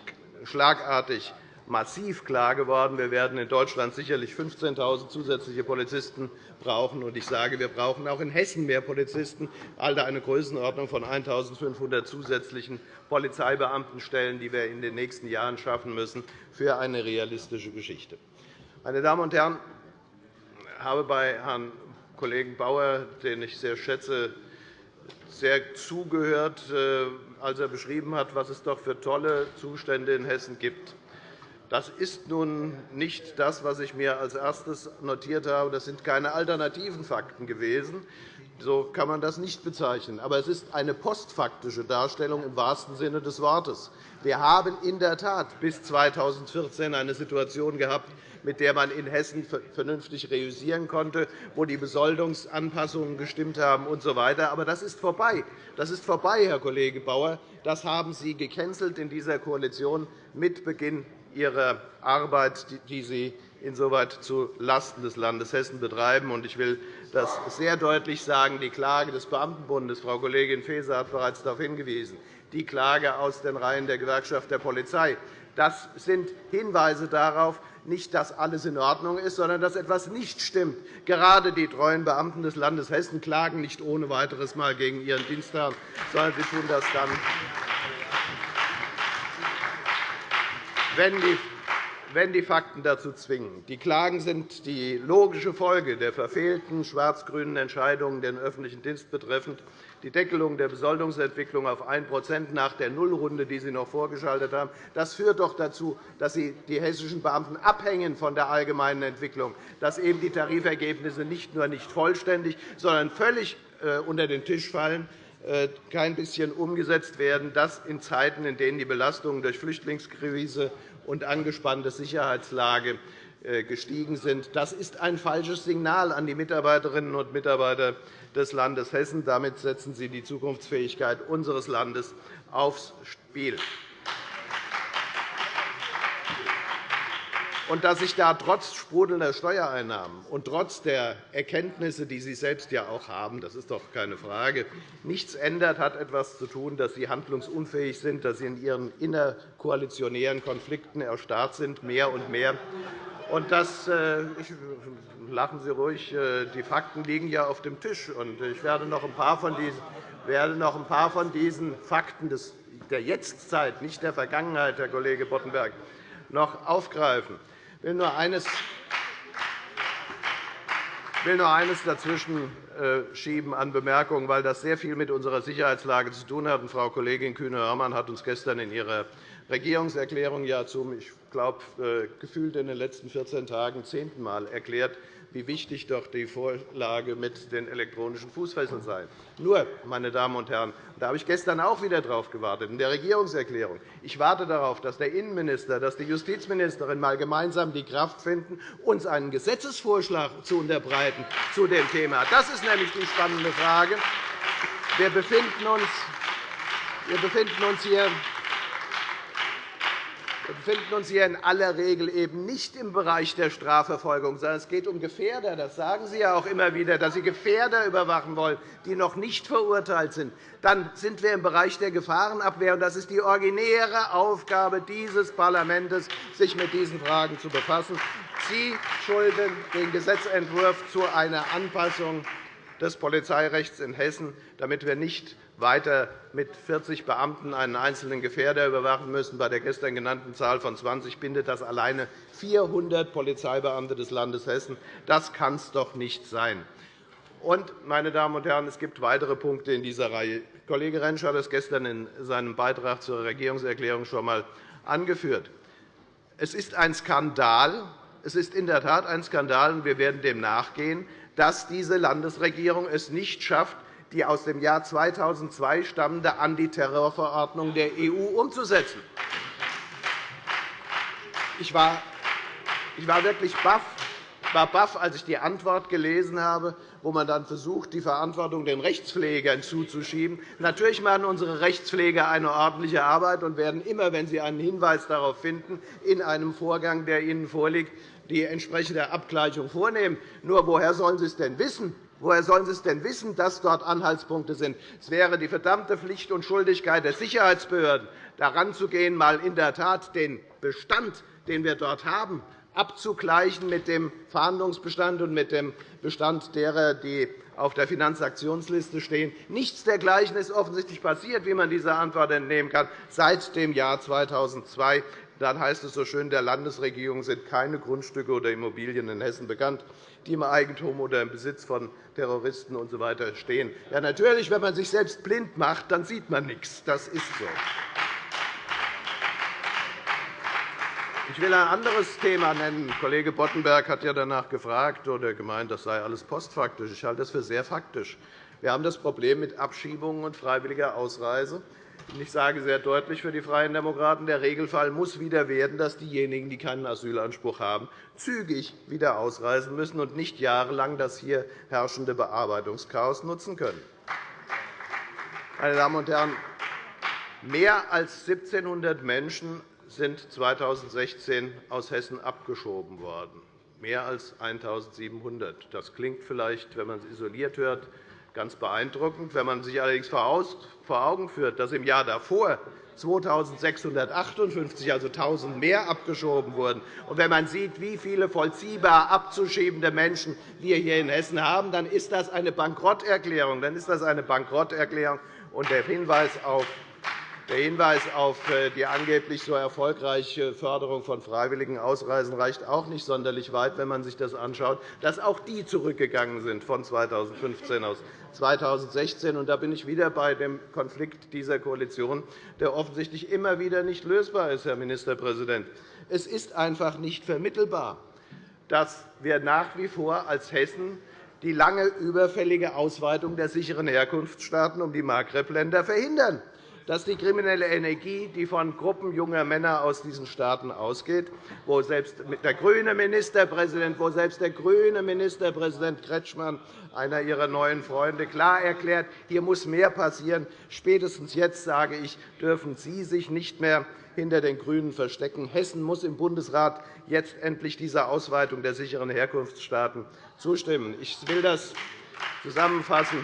schlagartig massiv klar geworden. Wir werden in Deutschland sicherlich 15.000 zusätzliche Polizisten brauchen. Und ich sage, wir brauchen auch in Hessen mehr Polizisten, also eine Größenordnung von 1.500 zusätzlichen Polizeibeamtenstellen, die wir in den nächsten Jahren schaffen müssen, für eine realistische Geschichte. Meine Damen und Herren, ich habe bei Herrn Kollegen Bauer, den ich sehr schätze, sehr zugehört, äh, als er beschrieben hat, was es doch für tolle Zustände in Hessen gibt. Das ist nun nicht das, was ich mir als erstes notiert habe. Das sind keine alternativen Fakten gewesen. So kann man das nicht bezeichnen. Aber es ist eine postfaktische Darstellung im wahrsten Sinne des Wortes. Wir haben in der Tat bis 2014 eine Situation gehabt, mit der man in Hessen vernünftig reüssieren konnte, wo die Besoldungsanpassungen gestimmt haben usw. So Aber das ist vorbei. Das ist vorbei, Herr Kollege Bauer. Das haben Sie gecancelt in dieser Koalition mit Beginn Ihrer Arbeit, die Sie insoweit zulasten des Landes Hessen betreiben. Ich will das sehr deutlich sagen. Die Klage des Beamtenbundes, Frau Kollegin Faeser hat bereits darauf hingewiesen, die Klage aus den Reihen der Gewerkschaft der Polizei, das sind Hinweise darauf, nicht, dass alles in Ordnung ist, sondern dass etwas nicht stimmt. Gerade die treuen Beamten des Landes Hessen klagen nicht ohne weiteres mal gegen ihren Dienstherrn, sondern sie tun das dann, wenn die wenn die Fakten dazu zwingen. Die Klagen sind die logische Folge der verfehlten schwarz-grünen Entscheidungen den öffentlichen Dienst betreffend, die Deckelung der Besoldungsentwicklung auf 1% nach der Nullrunde, die Sie noch vorgeschaltet haben. Das führt doch dazu, dass Sie die hessischen Beamten abhängen von der allgemeinen Entwicklung, dass eben die Tarifergebnisse nicht nur nicht vollständig, sondern völlig äh, unter den Tisch fallen äh, kein bisschen umgesetzt werden, das in Zeiten, in denen die Belastungen durch Flüchtlingskrise und angespannte Sicherheitslage gestiegen sind. Das ist ein falsches Signal an die Mitarbeiterinnen und Mitarbeiter des Landes Hessen. Damit setzen Sie die Zukunftsfähigkeit unseres Landes aufs Spiel. und dass sich da trotz sprudelnder Steuereinnahmen und trotz der Erkenntnisse, die Sie selbst ja auch haben, das ist doch keine Frage, nichts ändert, hat etwas zu tun, dass Sie handlungsunfähig sind, dass Sie in Ihren innerkoalitionären Konflikten erstarrt sind, mehr und mehr Und das, äh, ich, lachen Sie ruhig, äh, die Fakten liegen ja auf dem Tisch. Und ich werde noch ein paar von diesen, werde noch ein paar von diesen Fakten des, der Jetztzeit, nicht der Vergangenheit, Herr Kollege Boddenberg, noch aufgreifen. Ich will nur eines will noch eines dazwischen äh, schieben an Bemerkungen, weil das sehr viel mit unserer Sicherheitslage zu tun hat. Frau Kollegin Kühne-Hörmann hat uns gestern in ihrer Regierungserklärung ja zum, ich glaube, äh, gefühlt in den letzten 14 Tagen zehnten Mal erklärt, wie wichtig doch die Vorlage mit den elektronischen Fußfesseln sei. Nur, meine Damen und Herren, da habe ich gestern auch wieder darauf gewartet, in der Regierungserklärung. Ich warte darauf, dass der Innenminister, dass die Justizministerin mal gemeinsam die Kraft finden, uns einen Gesetzesvorschlag zu unterbreiten zu dem Thema. Das ist nämlich die spannende Frage. Wir befinden uns hier wir befinden uns hier in aller Regel eben nicht im Bereich der Strafverfolgung, sondern es geht um Gefährder. Das sagen Sie ja auch immer wieder, dass Sie Gefährder überwachen wollen, die noch nicht verurteilt sind. Dann sind wir im Bereich der Gefahrenabwehr. Das ist die originäre Aufgabe dieses Parlaments, sich mit diesen Fragen zu befassen. Sie schulden den Gesetzentwurf zu einer Anpassung des Polizeirechts in Hessen, damit wir nicht weiter mit 40 Beamten einen einzelnen Gefährder überwachen müssen. Bei der gestern genannten Zahl von 20 bindet das alleine 400 Polizeibeamte des Landes Hessen. Das kann es doch nicht sein. Und, meine Damen und Herren, es gibt weitere Punkte in dieser Reihe. Kollege Rentsch hat es gestern in seinem Beitrag zur Regierungserklärung schon einmal angeführt. Es ist ein Skandal, es ist in der Tat ein Skandal, und wir werden dem nachgehen, dass diese Landesregierung es nicht schafft, die aus dem Jahr 2002 stammende Antiterrorverordnung der EU umzusetzen. Ich war, ich war wirklich baff, war baff, als ich die Antwort gelesen habe, wo man dann versucht, die Verantwortung den Rechtspflegern zuzuschieben. Natürlich machen unsere Rechtspfleger eine ordentliche Arbeit und werden immer, wenn sie einen Hinweis darauf finden, in einem Vorgang, der ihnen vorliegt, die entsprechende Abgleichung vornehmen. Nur woher sollen sie es denn wissen? Woher sollen Sie es denn wissen, dass dort Anhaltspunkte sind? Es wäre die verdammte Pflicht und Schuldigkeit der Sicherheitsbehörden, daran zu gehen, mal in der Tat den Bestand, den wir dort haben, abzugleichen mit dem Fahndungsbestand und mit dem Bestand derer, die auf der Finanzaktionsliste stehen. Nichts dergleichen ist offensichtlich passiert, wie man dieser Antwort entnehmen kann, seit dem Jahr 2002. Dann heißt es so schön, der Landesregierung sind keine Grundstücke oder Immobilien in Hessen bekannt, die im Eigentum oder im Besitz von Terroristen usw. Stehen. Ja, natürlich, wenn man sich selbst blind macht, dann sieht man nichts. Das ist so. Ich will ein anderes Thema nennen. Kollege Boddenberg hat ja danach gefragt oder gemeint, das sei alles postfaktisch. Ich halte das für sehr faktisch. Wir haben das Problem mit Abschiebungen und freiwilliger Ausreise. Ich sage sehr deutlich für die Freien Demokraten, der Regelfall muss wieder werden, dass diejenigen, die keinen Asylanspruch haben, zügig wieder ausreisen müssen und nicht jahrelang das hier herrschende Bearbeitungschaos nutzen können. Meine Damen und Herren, mehr als 1.700 Menschen sind 2016 aus Hessen abgeschoben worden. Mehr als 1.700. Das klingt vielleicht, wenn man es isoliert hört, ganz beeindruckend. Wenn man sich allerdings vor Augen führt, dass im Jahr davor 2.658, also 1.000 mehr, abgeschoben wurden, und wenn man sieht, wie viele vollziehbar abzuschiebende Menschen wir hier in Hessen haben, dann ist das eine Bankrotterklärung. Dann ist das eine Bankrotterklärung. Und der Hinweis auf der Hinweis auf äh, die angeblich so erfolgreiche Förderung von freiwilligen Ausreisen reicht auch nicht sonderlich weit, wenn man sich das anschaut, dass auch die zurückgegangen sind von 2015 aus 2016. Und da bin ich wieder bei dem Konflikt dieser Koalition, der offensichtlich immer wieder nicht lösbar ist, Herr Ministerpräsident. Es ist einfach nicht vermittelbar, dass wir nach wie vor als Hessen die lange überfällige Ausweitung der sicheren Herkunftsstaaten um die Maghreb-Länder verhindern dass die kriminelle Energie, die von Gruppen junger Männer aus diesen Staaten ausgeht, wo selbst der grüne Ministerpräsident, wo selbst der grüne Ministerpräsident Kretschmann, einer Ihrer neuen Freunde, klar erklärt, hier muss mehr passieren. Spätestens jetzt, sage ich, dürfen Sie sich nicht mehr hinter den GRÜNEN verstecken. Hessen muss im Bundesrat jetzt endlich dieser Ausweitung der sicheren Herkunftsstaaten zustimmen. Ich will das zusammenfassen.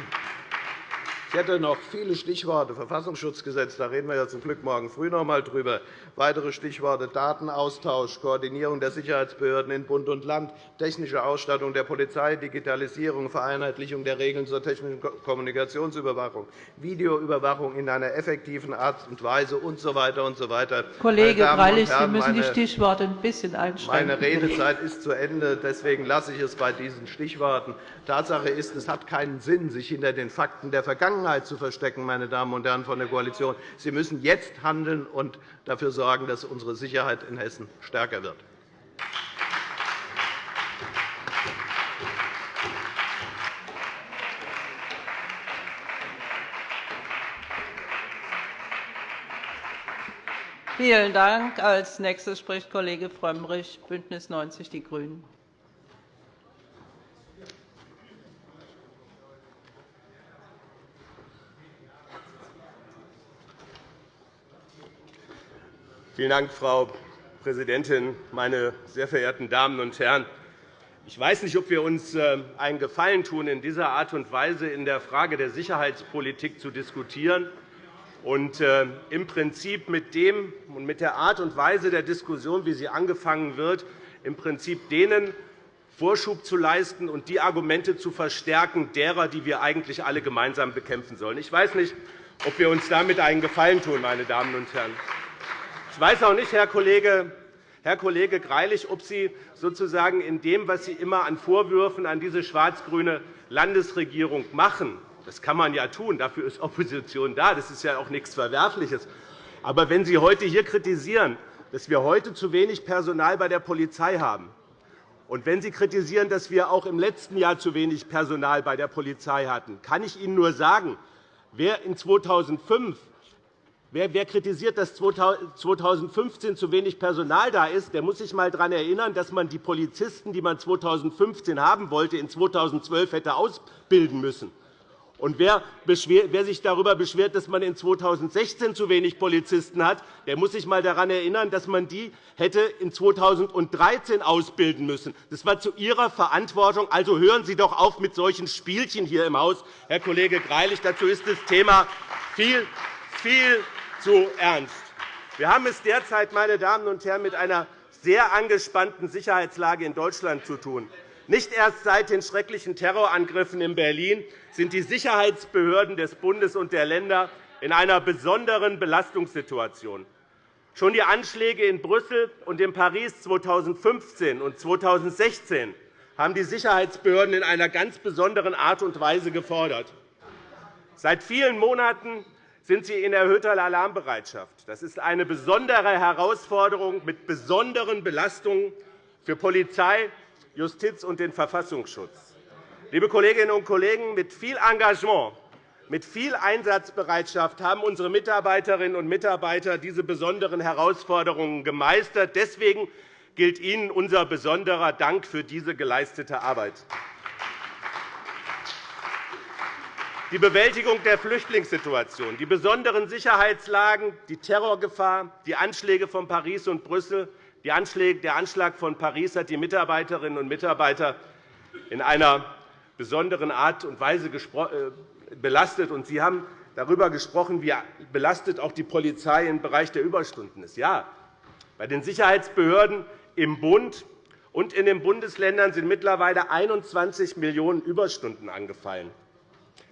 Ich hätte noch viele Stichworte. Verfassungsschutzgesetz, da reden wir ja zum Glück morgen früh noch einmal drüber. Weitere Stichworte Datenaustausch, Koordinierung der Sicherheitsbehörden in Bund und Land, technische Ausstattung der Polizei, Digitalisierung, Vereinheitlichung der Regeln zur technischen Kommunikationsüberwachung, Videoüberwachung in einer effektiven Art und Weise usw. So und so weiter. Kollege Greilich, Sie müssen die Stichworte ein bisschen einschränken. Meine Redezeit ist zu Ende. Deswegen lasse ich es bei diesen Stichworten. Tatsache ist, es hat keinen Sinn, sich hinter den Fakten der Vergangenheit zu verstecken, meine Damen und Herren von der Koalition. Sie müssen jetzt handeln und dafür sorgen, dass unsere Sicherheit in Hessen stärker wird. Vielen Dank. Als nächstes spricht Kollege Frömmrich, BÜNDNIS 90 die GRÜNEN. Vielen Dank, Frau Präsidentin, meine sehr verehrten Damen und Herren! Ich weiß nicht, ob wir uns äh, einen Gefallen tun, in dieser Art und Weise in der Frage der Sicherheitspolitik zu diskutieren und äh, im Prinzip mit dem und mit der Art und Weise der Diskussion, wie sie angefangen wird, im Prinzip denen Vorschub zu leisten und die Argumente zu verstärken derer, die wir eigentlich alle gemeinsam bekämpfen sollen. Ich weiß nicht, ob wir uns damit einen Gefallen tun, meine Damen und Herren. Ich weiß auch nicht, Herr Kollege, Herr Kollege Greilich, ob Sie sozusagen in dem, was Sie immer an Vorwürfen an diese schwarz-grüne Landesregierung machen, das kann man ja tun, dafür ist Opposition da, das ist ja auch nichts Verwerfliches. Aber wenn Sie heute hier kritisieren, dass wir heute zu wenig Personal bei der Polizei haben, und wenn Sie kritisieren, dass wir auch im letzten Jahr zu wenig Personal bei der Polizei hatten, kann ich Ihnen nur sagen, wer in 2005 Wer, kritisiert, dass 2015 zu wenig Personal da ist, der muss sich einmal daran erinnern, dass man die Polizisten, die man 2015 haben wollte, in 2012 hätte ausbilden müssen. Und wer, sich darüber beschwert, dass man in 2016 zu wenig Polizisten hat, der muss sich einmal daran erinnern, dass man die hätte in 2013 ausbilden müssen. Das war zu Ihrer Verantwortung. Also hören Sie doch auf mit solchen Spielchen hier im Haus, Herr Kollege Greilich. Dazu ist das Thema viel, viel zu ernst. Wir haben es derzeit meine Damen und Herren, mit einer sehr angespannten Sicherheitslage in Deutschland zu tun. Nicht erst seit den schrecklichen Terrorangriffen in Berlin sind die Sicherheitsbehörden des Bundes und der Länder in einer besonderen Belastungssituation. Schon die Anschläge in Brüssel und in Paris 2015 und 2016 haben die Sicherheitsbehörden in einer ganz besonderen Art und Weise gefordert. Seit vielen Monaten sind sie in erhöhter Alarmbereitschaft. Das ist eine besondere Herausforderung mit besonderen Belastungen für Polizei, Justiz und den Verfassungsschutz. Liebe Kolleginnen und Kollegen, mit viel Engagement, mit viel Einsatzbereitschaft haben unsere Mitarbeiterinnen und Mitarbeiter diese besonderen Herausforderungen gemeistert. Deswegen gilt Ihnen unser besonderer Dank für diese geleistete Arbeit. Die Bewältigung der Flüchtlingssituation, die besonderen Sicherheitslagen, die Terrorgefahr, die Anschläge von Paris und Brüssel. Der Anschlag von Paris hat die Mitarbeiterinnen und Mitarbeiter in einer besonderen Art und Weise äh, belastet. Sie haben darüber gesprochen, wie belastet auch die Polizei im Bereich der Überstunden ist. Ja, bei den Sicherheitsbehörden im Bund und in den Bundesländern sind mittlerweile 21 Millionen Überstunden angefallen.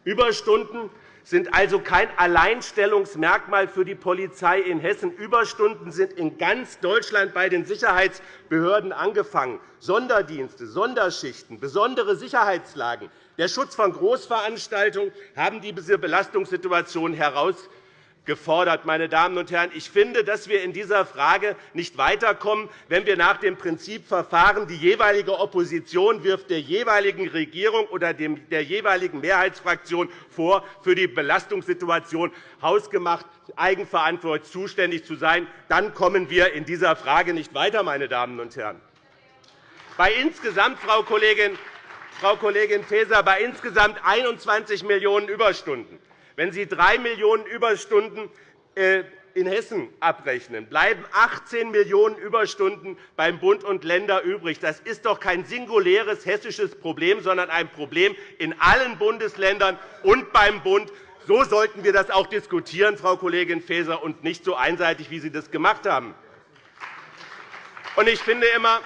Überstunden sind also kein Alleinstellungsmerkmal für die Polizei in Hessen. Überstunden sind in ganz Deutschland bei den Sicherheitsbehörden angefangen. Sonderdienste, Sonderschichten, besondere Sicherheitslagen, der Schutz von Großveranstaltungen haben diese Belastungssituation herausgefunden gefordert. Meine Damen und Herren. Ich finde, dass wir in dieser Frage nicht weiterkommen, wenn wir nach dem Prinzip verfahren, die jeweilige Opposition wirft der jeweiligen Regierung oder der jeweiligen Mehrheitsfraktion vor, für die Belastungssituation hausgemacht eigenverantwortlich zuständig zu sein. Dann kommen wir in dieser Frage nicht weiter. Meine Damen und Herren. Bei insgesamt, Frau Kollegin, Frau Kollegin Faeser, bei insgesamt 21 Millionen Überstunden wenn Sie 3 Millionen Überstunden äh, in Hessen abrechnen, bleiben 18 Millionen Überstunden beim Bund und Ländern übrig. Das ist doch kein singuläres hessisches Problem, sondern ein Problem in allen Bundesländern und beim Bund So sollten wir das auch diskutieren, Frau Kollegin Faeser, und nicht so einseitig, wie Sie das gemacht haben. Ich finde immer,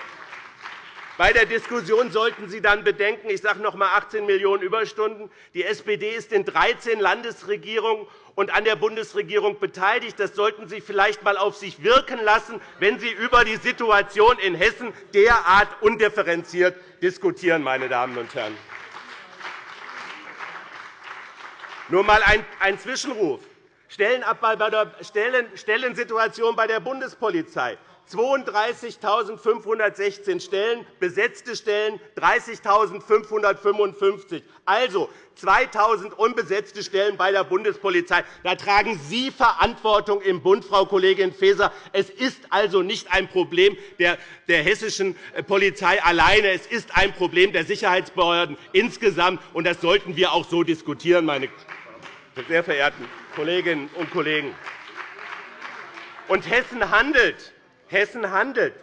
bei der Diskussion sollten Sie dann bedenken, ich sage noch einmal 18 Millionen Überstunden. Die SPD ist in 13 Landesregierungen und an der Bundesregierung beteiligt. Das sollten Sie vielleicht einmal auf sich wirken lassen, wenn Sie über die Situation in Hessen derart undifferenziert diskutieren. Meine Damen und Herren. Nur einmal ein Zwischenruf. Stellenabbau Stellensituation bei der Bundespolizei. 32.516 Stellen, besetzte Stellen 30.555, also 2.000 unbesetzte Stellen bei der Bundespolizei. Da tragen Sie Verantwortung im Bund, Frau Kollegin Faeser. Es ist also nicht ein Problem der, der hessischen Polizei alleine. Es ist ein Problem der Sicherheitsbehörden insgesamt. Und das sollten wir auch so diskutieren, meine sehr verehrten Kolleginnen und Kollegen. Und Hessen handelt. Hessen handelt.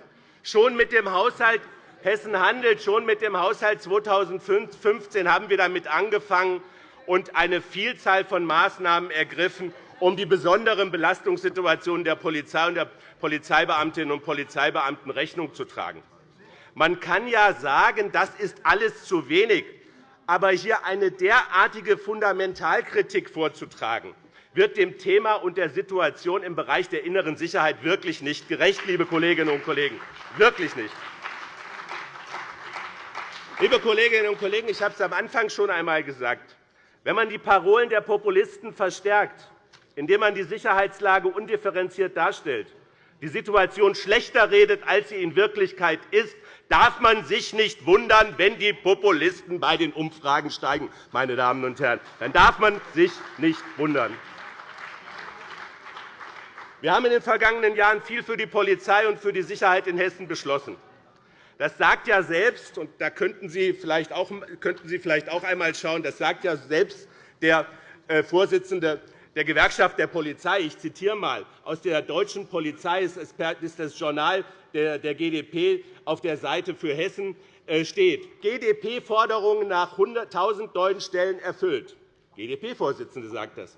Schon mit dem Haushalt Hessen handelt. Schon mit dem Haushalt 2015 haben wir damit angefangen und eine Vielzahl von Maßnahmen ergriffen, um die besonderen Belastungssituationen der Polizei und der Polizeibeamtinnen und Polizeibeamten Rechnung zu tragen. Man kann ja sagen, das ist alles zu wenig. Aber hier eine derartige Fundamentalkritik vorzutragen, wird dem Thema und der Situation im Bereich der inneren Sicherheit wirklich nicht gerecht, liebe Kolleginnen und Kollegen. Wirklich nicht. Liebe Kolleginnen und Kollegen, ich habe es am Anfang schon einmal gesagt. Wenn man die Parolen der Populisten verstärkt, indem man die Sicherheitslage undifferenziert darstellt, die Situation schlechter redet, als sie in Wirklichkeit ist, darf man sich nicht wundern, wenn die Populisten bei den Umfragen steigen. Meine Damen und Herren. Dann darf man sich nicht wundern. Wir haben in den vergangenen Jahren viel für die Polizei und für die Sicherheit in Hessen beschlossen. Das sagt ja selbst, und da könnten Sie vielleicht auch, könnten Sie vielleicht auch einmal schauen, das sagt ja selbst der äh, Vorsitzende der Gewerkschaft der Polizei. Ich zitiere einmal aus der deutschen Polizei, ist das Journal der GdP auf der Seite für Hessen äh, steht, GdP-Forderungen nach 100.000 neuen Stellen erfüllt. GdP-Vorsitzende sagt das.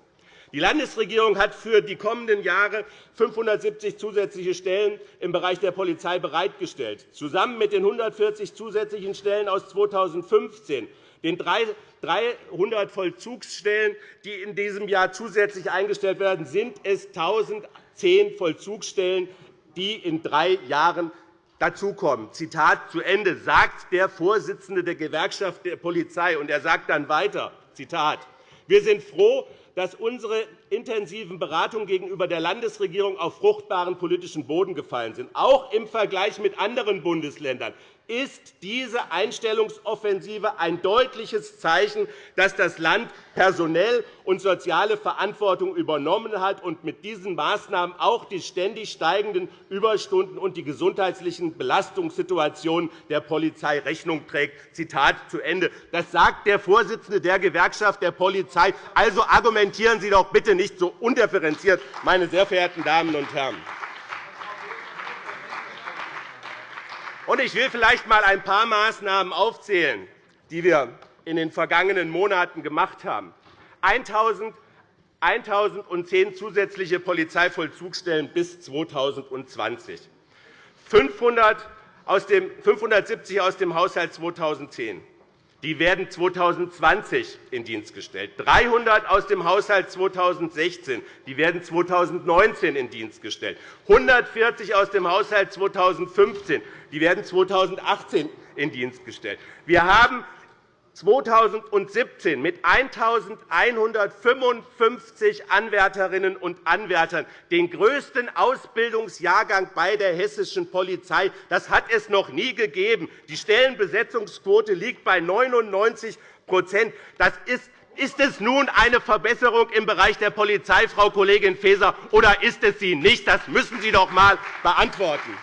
Die Landesregierung hat für die kommenden Jahre 570 zusätzliche Stellen im Bereich der Polizei bereitgestellt. Zusammen mit den 140 zusätzlichen Stellen aus 2015 den 300 Vollzugsstellen, die in diesem Jahr zusätzlich eingestellt werden, sind es 1.010 Vollzugsstellen, die in drei Jahren dazukommen. Zitat zu Ende sagt der Vorsitzende der Gewerkschaft der Polizei. Und er sagt dann weiter, Zitat, wir sind froh, dass unsere intensiven Beratungen gegenüber der Landesregierung auf fruchtbaren politischen Boden gefallen sind. Auch im Vergleich mit anderen Bundesländern ist diese Einstellungsoffensive ein deutliches Zeichen, dass das Land personell und soziale Verantwortung übernommen hat und mit diesen Maßnahmen auch die ständig steigenden Überstunden und die gesundheitlichen Belastungssituationen der Polizei Rechnung trägt. Zitat zu Ende. Das sagt der Vorsitzende der Gewerkschaft der Polizei. Also argumentieren Sie doch bitte nicht so undifferenziert, meine sehr verehrten Damen und Herren. Ich will vielleicht einmal ein paar Maßnahmen aufzählen, die wir in den vergangenen Monaten gemacht haben. 1.010 zusätzliche Polizeivollzugsstellen bis 2020, 570 aus dem Haushalt 2010, die werden 2020 in Dienst gestellt. 300 aus dem Haushalt 2016. Die werden 2019 in Dienst gestellt. 140 aus dem Haushalt 2015. Die werden 2018 in Dienst gestellt. Wir haben 2017 mit 1.155 Anwärterinnen und Anwärtern den größten Ausbildungsjahrgang bei der hessischen Polizei. Das hat es noch nie gegeben. Die Stellenbesetzungsquote liegt bei 99 Das ist ist es nun eine Verbesserung im Bereich der Polizei, Frau Kollegin Faeser, oder ist es sie nicht? Das müssen Sie doch einmal beantworten.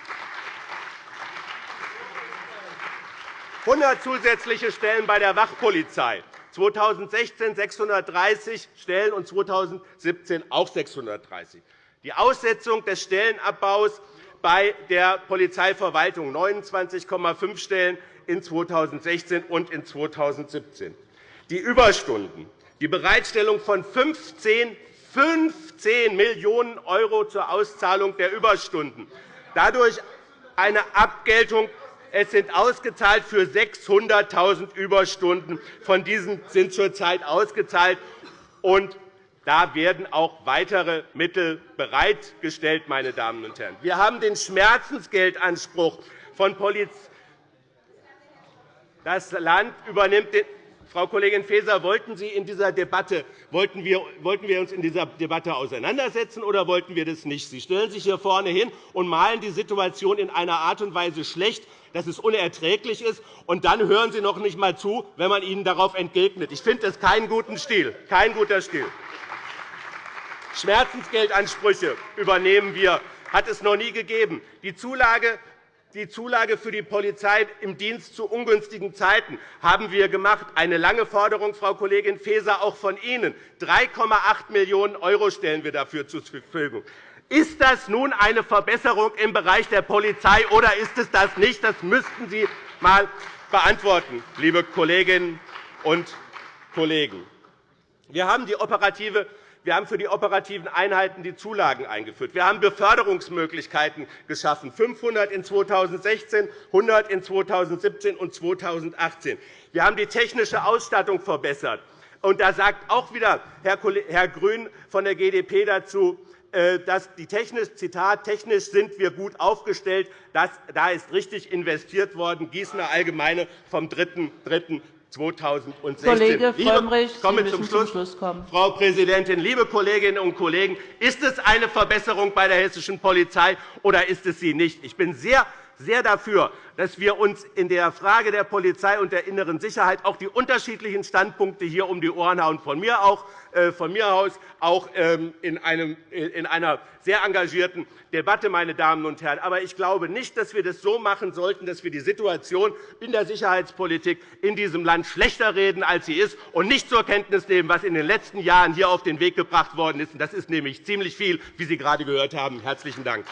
100 zusätzliche Stellen bei der Wachpolizei, 2016 630 Stellen und 2017 auch 630. Die Aussetzung des Stellenabbaus bei der Polizeiverwaltung 29,5 Stellen in 2016 und in 2017. Die Überstunden die Bereitstellung von 15, 15 Millionen € zur Auszahlung der Überstunden, dadurch eine Abgeltung es sind ausgezahlt für 600.000 Überstunden. Von diesen sind zurzeit ausgezahlt. Und da werden auch weitere Mittel bereitgestellt. Meine Damen und Herren. Wir haben den Schmerzensgeldanspruch von Polizei. Das Land übernimmt den Frau Kollegin Faeser, wollten, Sie in dieser Debatte, wollten, wir, wollten wir uns in dieser Debatte auseinandersetzen oder wollten wir das nicht? Sie stellen sich hier vorne hin und malen die Situation in einer Art und Weise schlecht, dass es unerträglich ist, und dann hören Sie noch nicht einmal zu, wenn man Ihnen darauf entgegnet. Ich finde das keinen guten Stil. Kein guter Stil. Schmerzensgeldansprüche übernehmen wir, hat es noch nie gegeben. Die Zulage die Zulage für die Polizei im Dienst zu ungünstigen Zeiten haben wir gemacht. Eine lange Forderung, Frau Kollegin Faeser, auch von Ihnen. 3,8 Millionen € stellen wir dafür zur Verfügung. Ist das nun eine Verbesserung im Bereich der Polizei, oder ist es das nicht? Das müssten Sie einmal beantworten, liebe Kolleginnen und Kollegen. Wir haben die operative wir haben für die operativen Einheiten die Zulagen eingeführt. Wir haben Beförderungsmöglichkeiten geschaffen, 500 in 2016, 100 in 2017 und 2018. Wir haben die technische Ausstattung verbessert. Und da sagt auch wieder Herr Grün von der GdP dazu, dass die technisch, Zitat, technisch sind wir gut aufgestellt. Das, da ist richtig investiert worden. Gießener Allgemeine vom 3. 2016. Kollege Frömmrich, Sie komme zum Schluss. zum Schluss kommen. Frau Präsidentin, liebe Kolleginnen und Kollegen, ist es eine Verbesserung bei der hessischen Polizei oder ist es sie nicht? Ich bin sehr sehr dafür, dass wir uns in der Frage der Polizei und der inneren Sicherheit auch die unterschiedlichen Standpunkte hier um die Ohren hauen. Von mir, auch, äh, von mir aus auch ähm, in, einem, in einer sehr engagierten Debatte, meine Damen und Herren. Aber ich glaube nicht, dass wir das so machen sollten, dass wir die Situation in der Sicherheitspolitik in diesem Land schlechter reden, als sie ist, und nicht zur Kenntnis nehmen, was in den letzten Jahren hier auf den Weg gebracht worden ist. Das ist nämlich ziemlich viel, wie Sie gerade gehört haben. Herzlichen Dank.